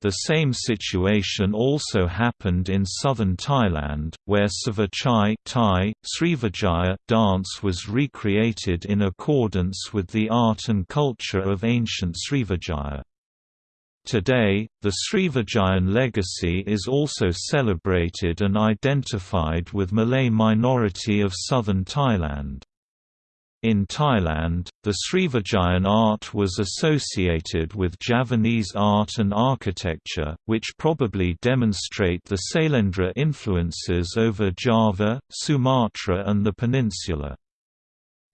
The same situation also happened in southern Thailand, where Savachai Thai, Srivijaya dance was recreated in accordance with the art and culture of ancient Srivijaya. Today, the Srivijayan legacy is also celebrated and identified with Malay minority of southern Thailand. In Thailand, the Srivijayan art was associated with Javanese art and architecture, which probably demonstrate the Sailendra influences over Java, Sumatra and the peninsula.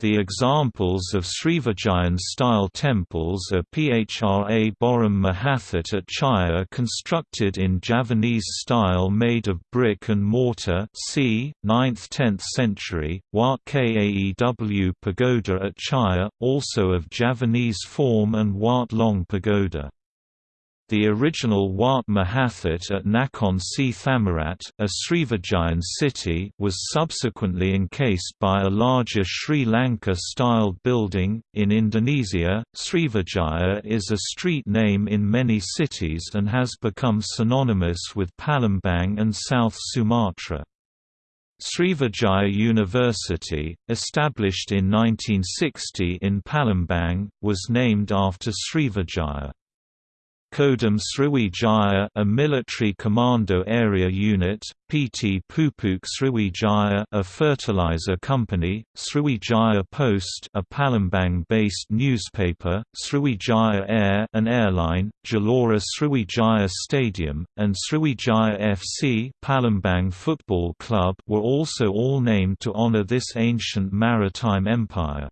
The examples of Srivijayan-style temples are Phra Borom Mahathat at Chaiya constructed in Javanese style made of brick and mortar c. 9th–10th century, Wat Kaew Pagoda at Chaiya, also of Javanese form and Wat Long Pagoda. The original Wat Mahathat at Nakhon Si Thammarat, a Srivijayan city was subsequently encased by a larger Sri Lanka-styled building. In Indonesia, Srivijaya is a street name in many cities and has become synonymous with Palembang and South Sumatra. Srivijaya University, established in 1960 in Palembang, was named after Srivijaya. Kodam Sriwijaya a military commando area unit, PT Pupuk Sriwijaya a fertilizer company, Sriwijaya Post a Palembang-based newspaper, Sriwijaya Air an airline, Gelora Sriwijaya Stadium, and Sriwijaya FC Palembang Football Club were also all named to honor this ancient maritime empire.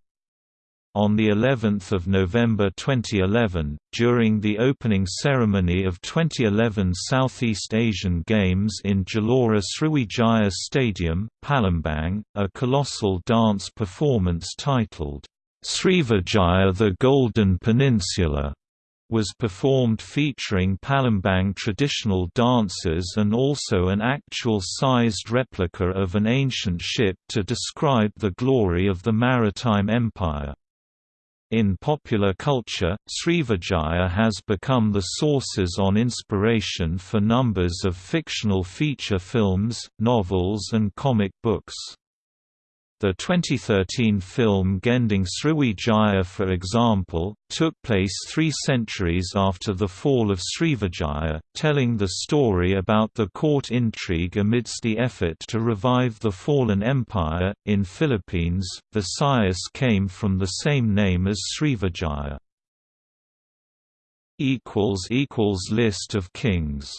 On the 11th of November 2011, during the opening ceremony of 2011 Southeast Asian Games in Gelora Sriwijaya Stadium, Palembang, a colossal dance performance titled Srivijaya the Golden Peninsula was performed featuring Palembang traditional dances and also an actual-sized replica of an ancient ship to describe the glory of the maritime empire. In popular culture, Srivijaya has become the sources on inspiration for numbers of fictional feature films, novels and comic books. The 2013 film Gending Sriwijaya for example, took place three centuries after the fall of Srivijaya, telling the story about the court intrigue amidst the effort to revive the fallen empire. In Philippines, the Sayas came from the same name as Srivijaya. List of kings